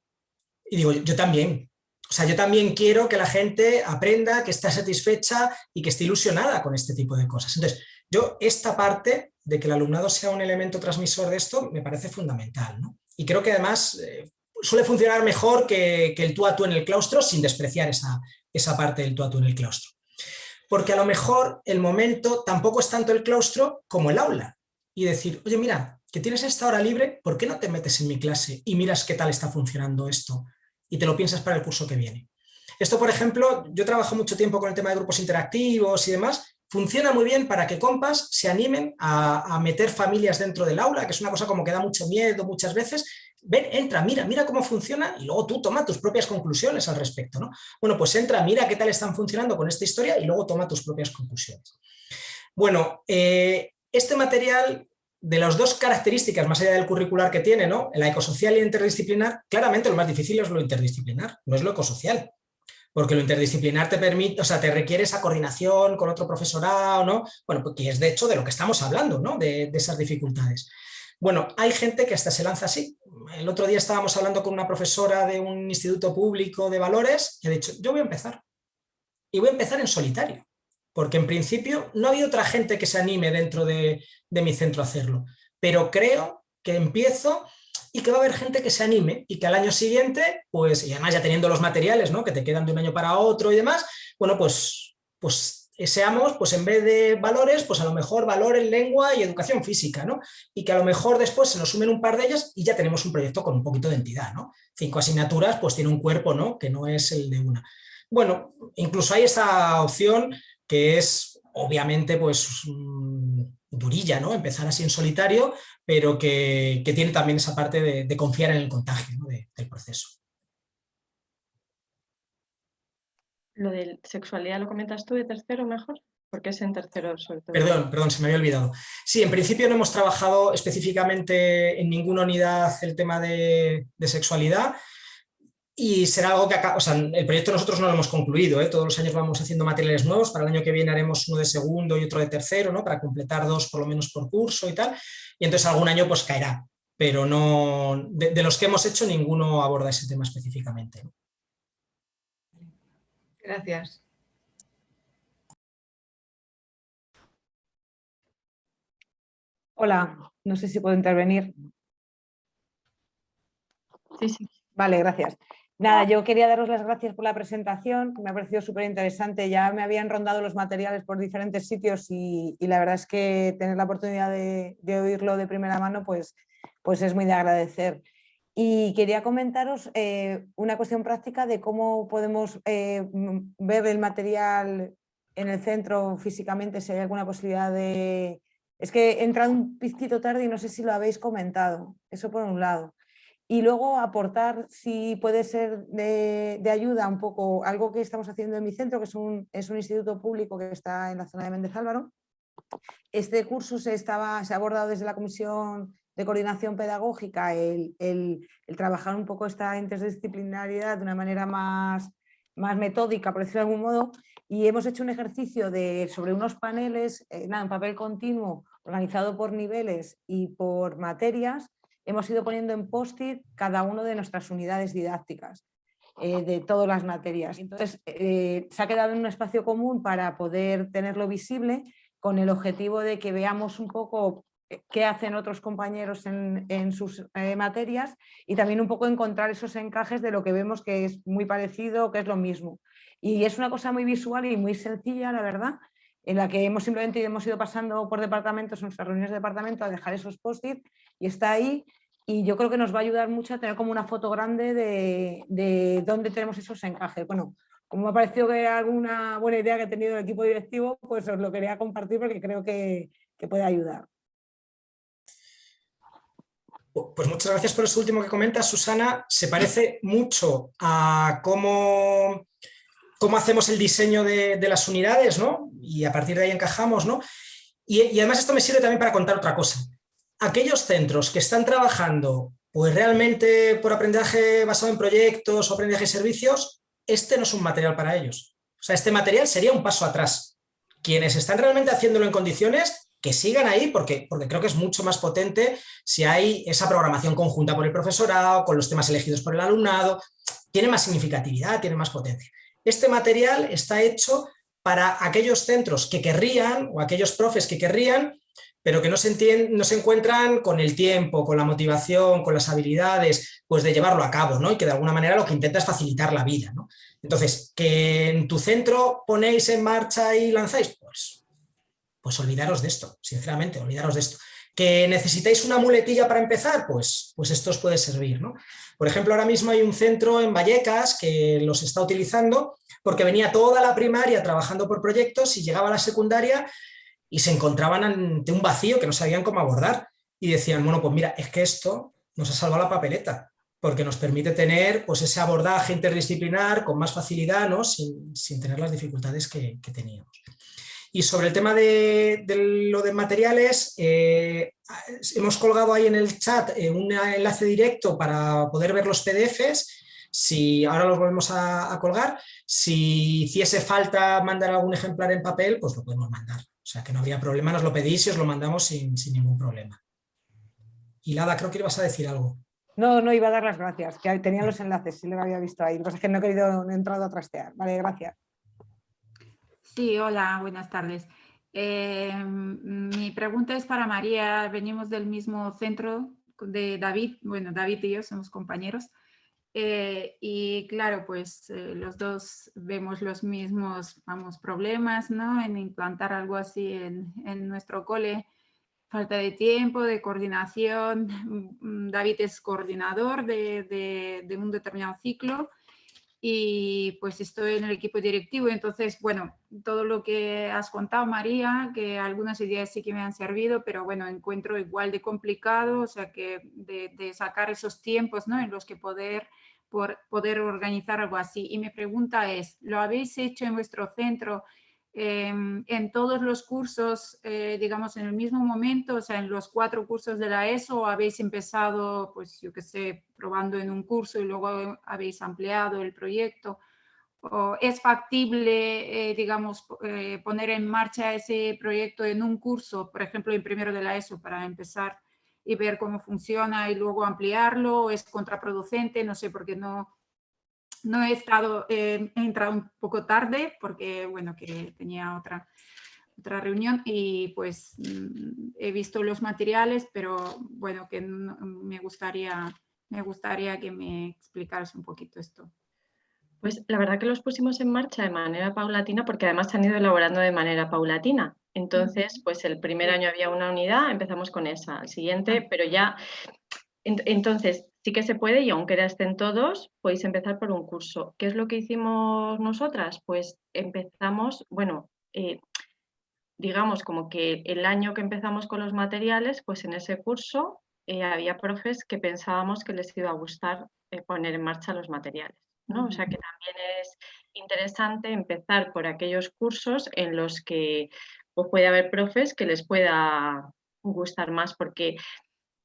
Y digo, yo también. O sea, yo también quiero que la gente aprenda, que esté satisfecha y que esté ilusionada con este tipo de cosas. Entonces, yo esta parte de que el alumnado sea un elemento transmisor de esto me parece fundamental. Y creo que además eh, suele funcionar mejor que, que, el tú a tú en el claustro sin despreciar esa, esa parte del tú en el claustro. Porque a lo mejor el momento tampoco es tanto el claustro como el aula. Y decir, oye, mira, que tienes esta hora libre, ¿por qué no te metes en mi clase y miras qué tal está funcionando esto? Y te lo piensas para el curso que viene. Esto, por ejemplo, yo trabajo mucho tiempo con el tema de grupos interactivos y demás, funciona muy bien para que compas se animen a, a, meter familias dentro del aula, que es una cosa como que da mucho miedo muchas veces, ven, entra, mira, mira cómo funciona y luego tú toma tus propias conclusiones al respecto. ¿no? Bueno, pues entra, mira qué tal están funcionando con esta historia y luego toma tus propias conclusiones. Bueno, eh, este material, de las dos características más allá del curricular que tiene, ¿no? la ecosocial y la interdisciplinar, claramente lo más difícil es lo interdisciplinar, no es lo ecosocial. Porque lo interdisciplinar te permite, o sea, te requiere esa coordinación con otro profesorado, ¿no? Bueno, pues que es de hecho de lo que estamos hablando, ¿no? de esas dificultades. Bueno, hay gente que hasta se lanza así. El otro día estábamos hablando con una profesora de un instituto público de valores y ha dicho, yo voy a empezar. Y voy a empezar en solitario. Porque en principio no ha habido otra gente que se anime dentro de, mi centro a hacerlo. Pero creo que empiezo y que va a haber gente que se anime y que al año siguiente, pues, y además ya teniendo los materiales, ¿no? Que te quedan de un año para otro y demás, bueno, pues, pues seamos, pues en vez de valores, pues a lo mejor valores, lengua y educación física, ¿no? Y que a lo mejor después se nos sumen un par de ellas y ya tenemos un proyecto con un poquito de entidad, ¿no? Cinco asignaturas, pues tiene un cuerpo, ¿no? Que no es el de una. Bueno, incluso hay esta opción que es, obviamente, pues mm, durilla, ¿no? Empezar así en solitario, pero que, tiene también esa parte de, confiar en el contagio del proceso. Lo de sexualidad lo comentas tú de tercero mejor, porque es en tercero sobre todo. Perdón, perdón, se me había olvidado. Sí, en principio no hemos trabajado específicamente en ninguna unidad el tema de, sexualidad y será algo que acá, o sea, el proyecto nosotros no lo hemos concluido, ¿eh? todos los años vamos haciendo materiales nuevos, para el año que viene haremos uno de segundo y otro de tercero, ¿no? para completar dos por lo menos por curso y tal, y entonces algún año pues caerá, pero no, de, los que hemos hecho ninguno aborda ese tema específicamente. Gracias. Hola, no sé si puedo intervenir. Sí, sí. Vale, gracias. Nada, yo quería daros las gracias por la presentación, me ha parecido súper interesante. Ya me habían rondado los materiales por diferentes sitios y, la verdad es que tener la oportunidad de, oírlo de primera mano pues, pues es muy de agradecer. Y quería comentaros eh, una cuestión práctica de cómo podemos eh, ver el material en el centro físicamente, si hay alguna posibilidad de... Es que he entrado un pizquito tarde y no sé si lo habéis comentado, eso por un lado. Y luego aportar, si puede ser de, ayuda un poco, algo que estamos haciendo en mi centro, que es un, es un instituto público que está en la zona de Méndez Álvaro. Este curso se, estaba, se ha abordado desde la Comisión de coordinación pedagógica, el, trabajar un poco esta interdisciplinariedad de una manera más, más metódica, por decirlo de algún modo, y hemos hecho un ejercicio de, sobre unos paneles, eh, en papel continuo, organizado por niveles y por materias, hemos ido poniendo en post-it cada una de nuestras unidades didácticas. Eh, de todas las materias. Entonces, eh, se ha quedado en un espacio común para poder tenerlo visible con el objetivo de que veamos un poco qué hacen otros compañeros en, sus eh, materias y también un poco encontrar esos encajes de lo que vemos que es muy parecido, que es lo mismo. Y es una cosa muy visual y muy sencilla, la verdad, en la que hemos simplemente hemos ido pasando por departamentos, en nuestras reuniones de departamento, a dejar esos post-it y está ahí y yo creo que nos va a ayudar mucho a tener como una foto grande de, de dónde tenemos esos encajes. Bueno, como me ha parecido que alguna buena idea que ha tenido el equipo directivo, pues os lo quería compartir porque creo que, que puede ayudar. Pues muchas gracias por eso último que comentas, Susana. Se parece mucho a cómo, cómo hacemos el diseño de, las unidades, ¿no? Y a partir de ahí encajamos, ¿no? Y, además esto me sirve también para contar otra cosa. Aquellos centros que están trabajando pues realmente por aprendizaje basado en proyectos o aprendizaje de servicios, este no es un material para ellos. O sea, este material sería un paso atrás. Quienes están realmente haciéndolo en condiciones que sigan ahí porque, porque creo que es mucho más potente si hay esa programación conjunta por el profesorado, con los temas elegidos por el alumnado, tiene más significatividad, tiene más potencia. Este material está hecho para aquellos centros que querrían, o aquellos profes que querrían, pero que no se, no se encuentran con el tiempo, con la motivación, con las habilidades, pues de llevarlo a cabo, ¿no? Y que de alguna manera lo que intenta es facilitar la vida, ¿no? Entonces, que en tu centro ponéis en marcha y lanzáis, pues pues olvidaros de esto, sinceramente, olvidaros de esto. ¿Que necesitáis una muletilla para empezar? Pues, pues esto os puede servir. ¿no? Por ejemplo, ahora mismo hay un centro en Vallecas que los está utilizando porque venía toda la primaria trabajando por proyectos y llegaba a la secundaria y se encontraban ante un vacío que no sabían cómo abordar. Y decían, bueno, pues mira, es que esto nos ha salvado la papeleta, porque nos permite tener pues, ese abordaje interdisciplinar con más facilidad, ¿no? sin, tener las dificultades que teníamos. Y sobre el tema de, lo de materiales, eh, hemos colgado ahí en el chat eh, un enlace directo para poder ver los PDFs, si ahora los volvemos a, colgar, si hiciese falta mandar algún ejemplar en papel, pues lo podemos mandar. O sea que no habría problema, nos lo pedís y os lo mandamos sin, ningún problema. Y Lada, creo que ibas a decir algo. No, no, iba a dar las gracias, que tenía los enlaces, sí lo había visto ahí. Lo que pasa es que no he querido, no he entrado a trastear. Vale, gracias. Sí, hola, buenas tardes. Eh, mi pregunta es para María. Venimos del mismo centro de David. Bueno, David y yo somos compañeros. Eh, y claro, pues eh, los dos vemos los mismos problemas ¿no? en implantar algo así en, en, nuestro cole. Falta de tiempo, de coordinación. (laughs) David es coordinador de, de un determinado ciclo y pues estoy en el equipo directivo. Entonces, bueno, todo lo que has contado, María, que algunas ideas sí que me han servido, pero bueno, encuentro igual de complicado, o sea, que de, de sacar esos tiempos ¿no? en los que poder, por, poder organizar algo así. Y mi pregunta es, ¿lo habéis hecho en vuestro centro? Em, en todos los cursos, eh, digamos, en el mismo momento, o sea, en los cuatro cursos de la ESO, habéis empezado, pues yo qué sé, probando en un curso y luego habéis ampliado el proyecto? ¿O ¿Es factible, eh, digamos, eh, poner en marcha ese proyecto en un curso, por ejemplo, en primero de la ESO, para empezar y ver cómo funciona y luego ampliarlo? ¿Es contraproducente? No sé, porque no, no he estado, he entrado un poco tarde porque, bueno, que tenía otra, otra reunión y pues mm, he visto los materiales, pero bueno, que me gustaría, me gustaría que me explicaras un poquito esto. Pues la verdad que los pusimos en marcha de manera paulatina porque además se han ido elaborando de manera paulatina. Entonces, pues el primer año había una unidad, empezamos con esa, el siguiente, ah. pero ya... Entonces, sí que se puede y aunque estén todos, podéis empezar por un curso. ¿Qué es lo que hicimos nosotras? Pues empezamos, bueno, eh, digamos como que el año que empezamos con los materiales, pues en ese curso eh, había profes que pensábamos que les iba a gustar eh, poner en marcha los materiales. ¿no? O sea que también es interesante empezar por aquellos cursos en los que pues, puede haber profes que les pueda gustar más, porque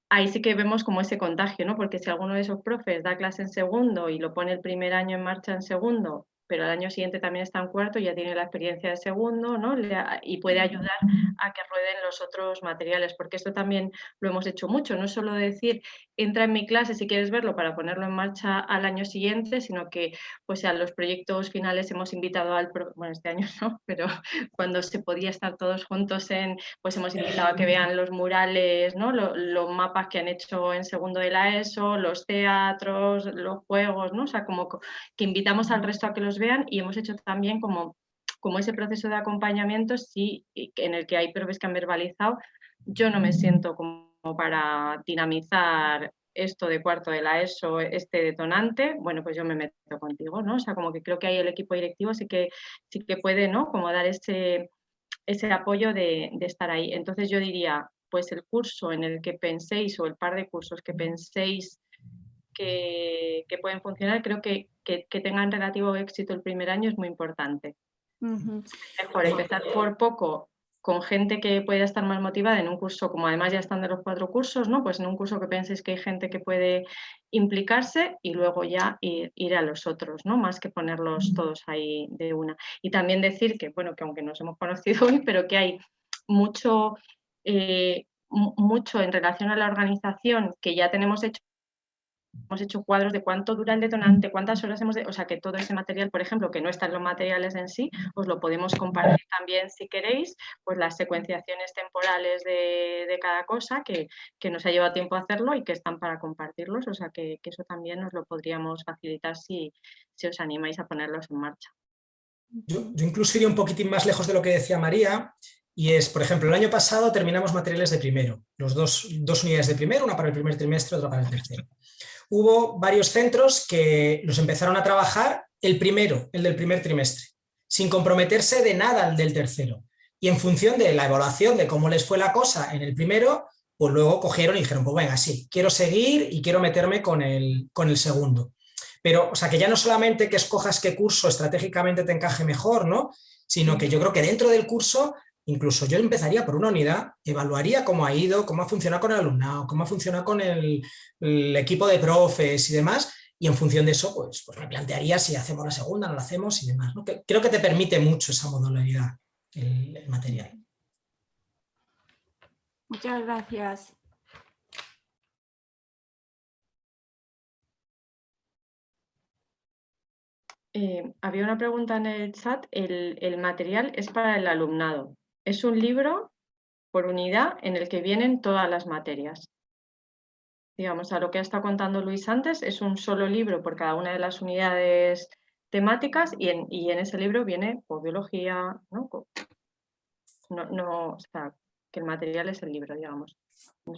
ahí sí que vemos como ese contagio, ¿no? Porque si alguno de esos profes da clase en segundo y lo pone el primer año en marcha en segundo pero al año siguiente también está en cuarto ya tiene la experiencia de segundo, ¿no? y puede ayudar a que rueden los otros materiales, porque esto también lo hemos hecho mucho, no solo decir, entra en mi clase si quieres verlo para ponerlo en marcha al año siguiente, sino que pues a los proyectos finales hemos invitado al, bueno, este año no, (laughs) pero cuando se podía estar todos juntos en, pues hemos invitado a que vean los murales, ¿no? Los, mapas que han hecho en segundo de la ESO, los teatros, los juegos, ¿no? O sea, como que invitamos al resto a que los vean y hemos hecho también como, como ese proceso de acompañamiento sí, en el que hay profes que han verbalizado, yo no me siento como para dinamizar esto de cuarto de la ESO, este detonante, bueno, pues yo me meto contigo, ¿no? O sea, como que creo que ahí el equipo directivo sí que, sí que puede, ¿no? Como dar ese, ese apoyo de, de estar ahí. Entonces yo diría, pues el curso en el que penséis o el par de cursos que penséis que, que pueden funcionar, creo que que, tengan relativo éxito el primer año es muy importante. Mejor empezar por poco con gente que pueda estar más motivada en un curso, como además ya están de los cuatro cursos, ¿no? pues en un curso que penséis que hay gente que puede implicarse y luego ya ir, a los otros, ¿no? más que ponerlos todos ahí de una. Y también decir que, bueno, que aunque nos hemos conocido (laughs) hoy, pero que hay mucho, eh, mucho en relación a la organización que ya tenemos hecho hemos hecho cuadros de cuánto dura el detonante, cuántas horas hemos... De, o sea, que todo ese material, por ejemplo, que no están los materiales en sí, os lo podemos compartir también si queréis, pues las secuenciaciones temporales de, cada cosa que, que, nos ha llevado tiempo hacerlo y que están para compartirlos, o sea, que, eso también nos lo podríamos facilitar si, si os animáis a ponerlos en marcha. Yo, yo incluso iría un poquitín más lejos de lo que decía María, y es, por ejemplo, el año pasado terminamos materiales de primero, los dos, dos unidades de primero, una para el primer trimestre, otra para el tercero hubo varios centros que los empezaron a trabajar el primero, el del primer trimestre, sin comprometerse de nada al del tercero. Y en función de la evaluación de cómo les fue la cosa en el primero, pues luego cogieron y dijeron, pues venga, sí, quiero seguir y quiero meterme con el, con el segundo. Pero, o sea, que ya no solamente que escojas qué curso estratégicamente te encaje mejor, ¿no? Sino que yo creo que dentro del curso Incluso yo empezaría por una unidad, evaluaría cómo ha ido, cómo ha funcionado con el alumnado, cómo ha funcionado con el, equipo de profes y demás, y en función de eso, pues, pues me plantearía si hacemos la segunda, no la hacemos y demás. creo que te permite mucho esa modularidad, el, material. Muchas gracias. Eh, había una pregunta en el chat, el, material es para el alumnado. Es un libro por unidad en el que vienen todas las materias. digamos, a lo que ha estado contando Luis antes, es un solo libro por cada una de las unidades temáticas y en, y en ese libro viene pues, biología, ¿no? No, o sea, que el material es el libro, digamos.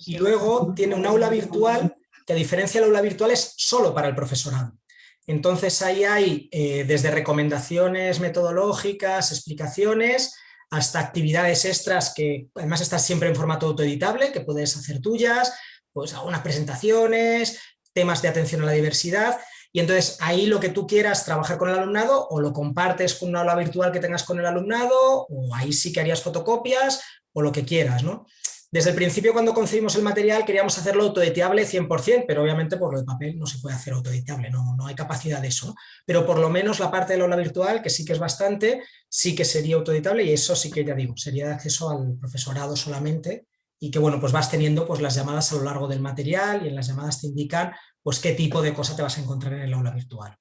Y luego tiene un aula virtual, que a diferencia del aula virtual es solo para el profesorado. Entonces ahí hay eh, desde recomendaciones metodológicas, explicaciones, hasta actividades extras que además están siempre en formato autoeditable, que puedes hacer tuyas, pues algunas presentaciones, temas de atención a la diversidad, y entonces ahí lo que tú quieras trabajar con el alumnado o lo compartes con una aula virtual que tengas con el alumnado, o ahí sí que harías fotocopias, o lo que quieras, ¿no? Desde el principio cuando concebimos el material queríamos hacerlo autoeditable 100%, pero obviamente por lo de papel no se puede hacer autoeditable, no, no hay capacidad de eso. Pero por lo menos la parte del aula virtual, que sí que es bastante, sí que sería autoeditable y eso sí que ya digo, sería de acceso al profesorado solamente y que bueno, pues vas teniendo pues las llamadas a lo largo del material y en las llamadas te indican pues qué tipo de cosa te vas a encontrar en el aula virtual.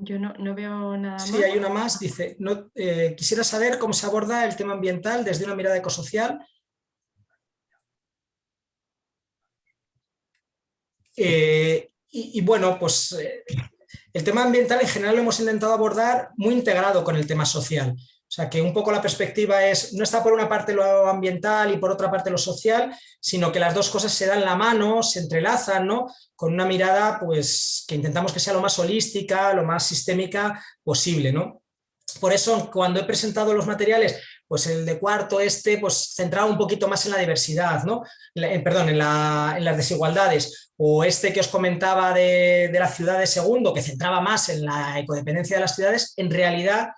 Yo no, no veo nada Sí, más. hay una más, dice, no, eh, quisiera saber cómo se aborda el tema ambiental desde una mirada ecosocial. Eh, y, y bueno, pues eh, el tema ambiental en general lo hemos intentado abordar muy integrado con el tema social. O sea, que un poco la perspectiva es, no está por una parte lo ambiental y por otra parte lo social, sino que las dos cosas se dan la mano, se entrelazan, ¿no? Con una mirada, pues, que intentamos que sea lo más holística, lo más sistémica posible, ¿no? Por eso, cuando he presentado los materiales, pues el de cuarto, este, pues centraba un poquito más en la diversidad, ¿no? Eh, perdón, en, la- en las desigualdades, o este que os comentaba de, de la ciudad de segundo, que centraba más en la ecodependencia de las ciudades, en realidad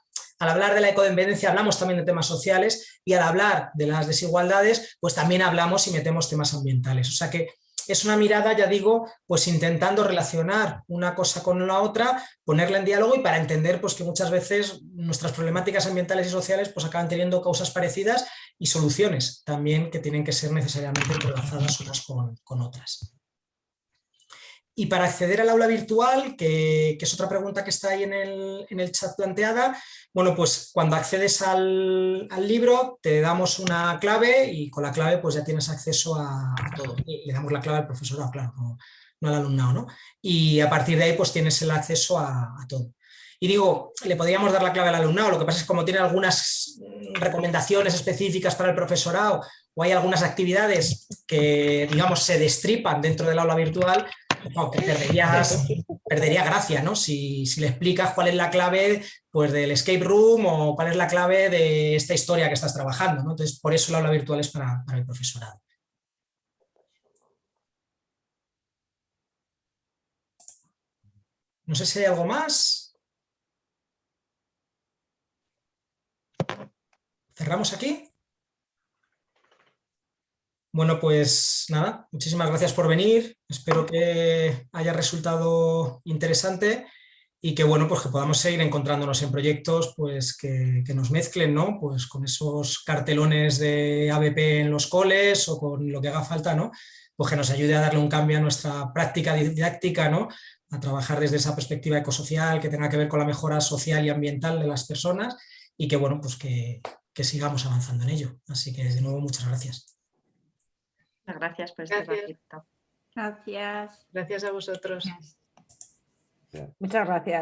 al hablar de la ecodependencia hablamos también de temas sociales y al hablar de las desigualdades, pues también hablamos y metemos temas ambientales. O sea que es una mirada, ya digo, pues intentando relacionar una cosa con la otra, ponerla en diálogo y para entender pues, que muchas veces nuestras problemáticas ambientales y sociales pues, acaban teniendo causas parecidas y soluciones también que tienen que ser necesariamente entrelazadas unas con otras. Y para acceder al aula virtual, que, que es otra pregunta que está ahí en el, en el chat planteada, bueno, pues cuando accedes al, al, libro te damos una clave y con la clave pues ya tienes acceso a, todo. Le damos la clave al profesorado, claro, no, al alumnado, ¿no? Y a partir de ahí pues tienes el acceso a, a todo. Y digo, le podríamos dar la clave al alumnado, lo que pasa es que como tiene algunas recomendaciones específicas para el profesorado o hay algunas actividades que, digamos, se destripan dentro del aula virtual, que perderías, perdería gracia, ¿no? Si, si, le explicas cuál es la clave pues, del escape room o cuál es la clave de esta historia que estás trabajando, ¿no? Entonces, por eso el aula virtual es para, para el profesorado. No sé si hay algo más. ¿Cerramos aquí? Bueno, pues nada, muchísimas gracias por venir, espero que haya resultado interesante y que bueno, pues que podamos seguir encontrándonos en proyectos pues que, que, nos mezclen, ¿no? Pues con esos cartelones de ABP en los coles o con lo que haga falta, ¿no? Pues que nos ayude a darle un cambio a nuestra práctica didáctica, ¿no? A trabajar desde esa perspectiva ecosocial que tenga que ver con la mejora social y ambiental de las personas y que bueno, pues que, que sigamos avanzando en ello. Así que de nuevo muchas gracias. Gracias por este gracias. ratito. Gracias. Gracias a vosotros. Muchas gracias.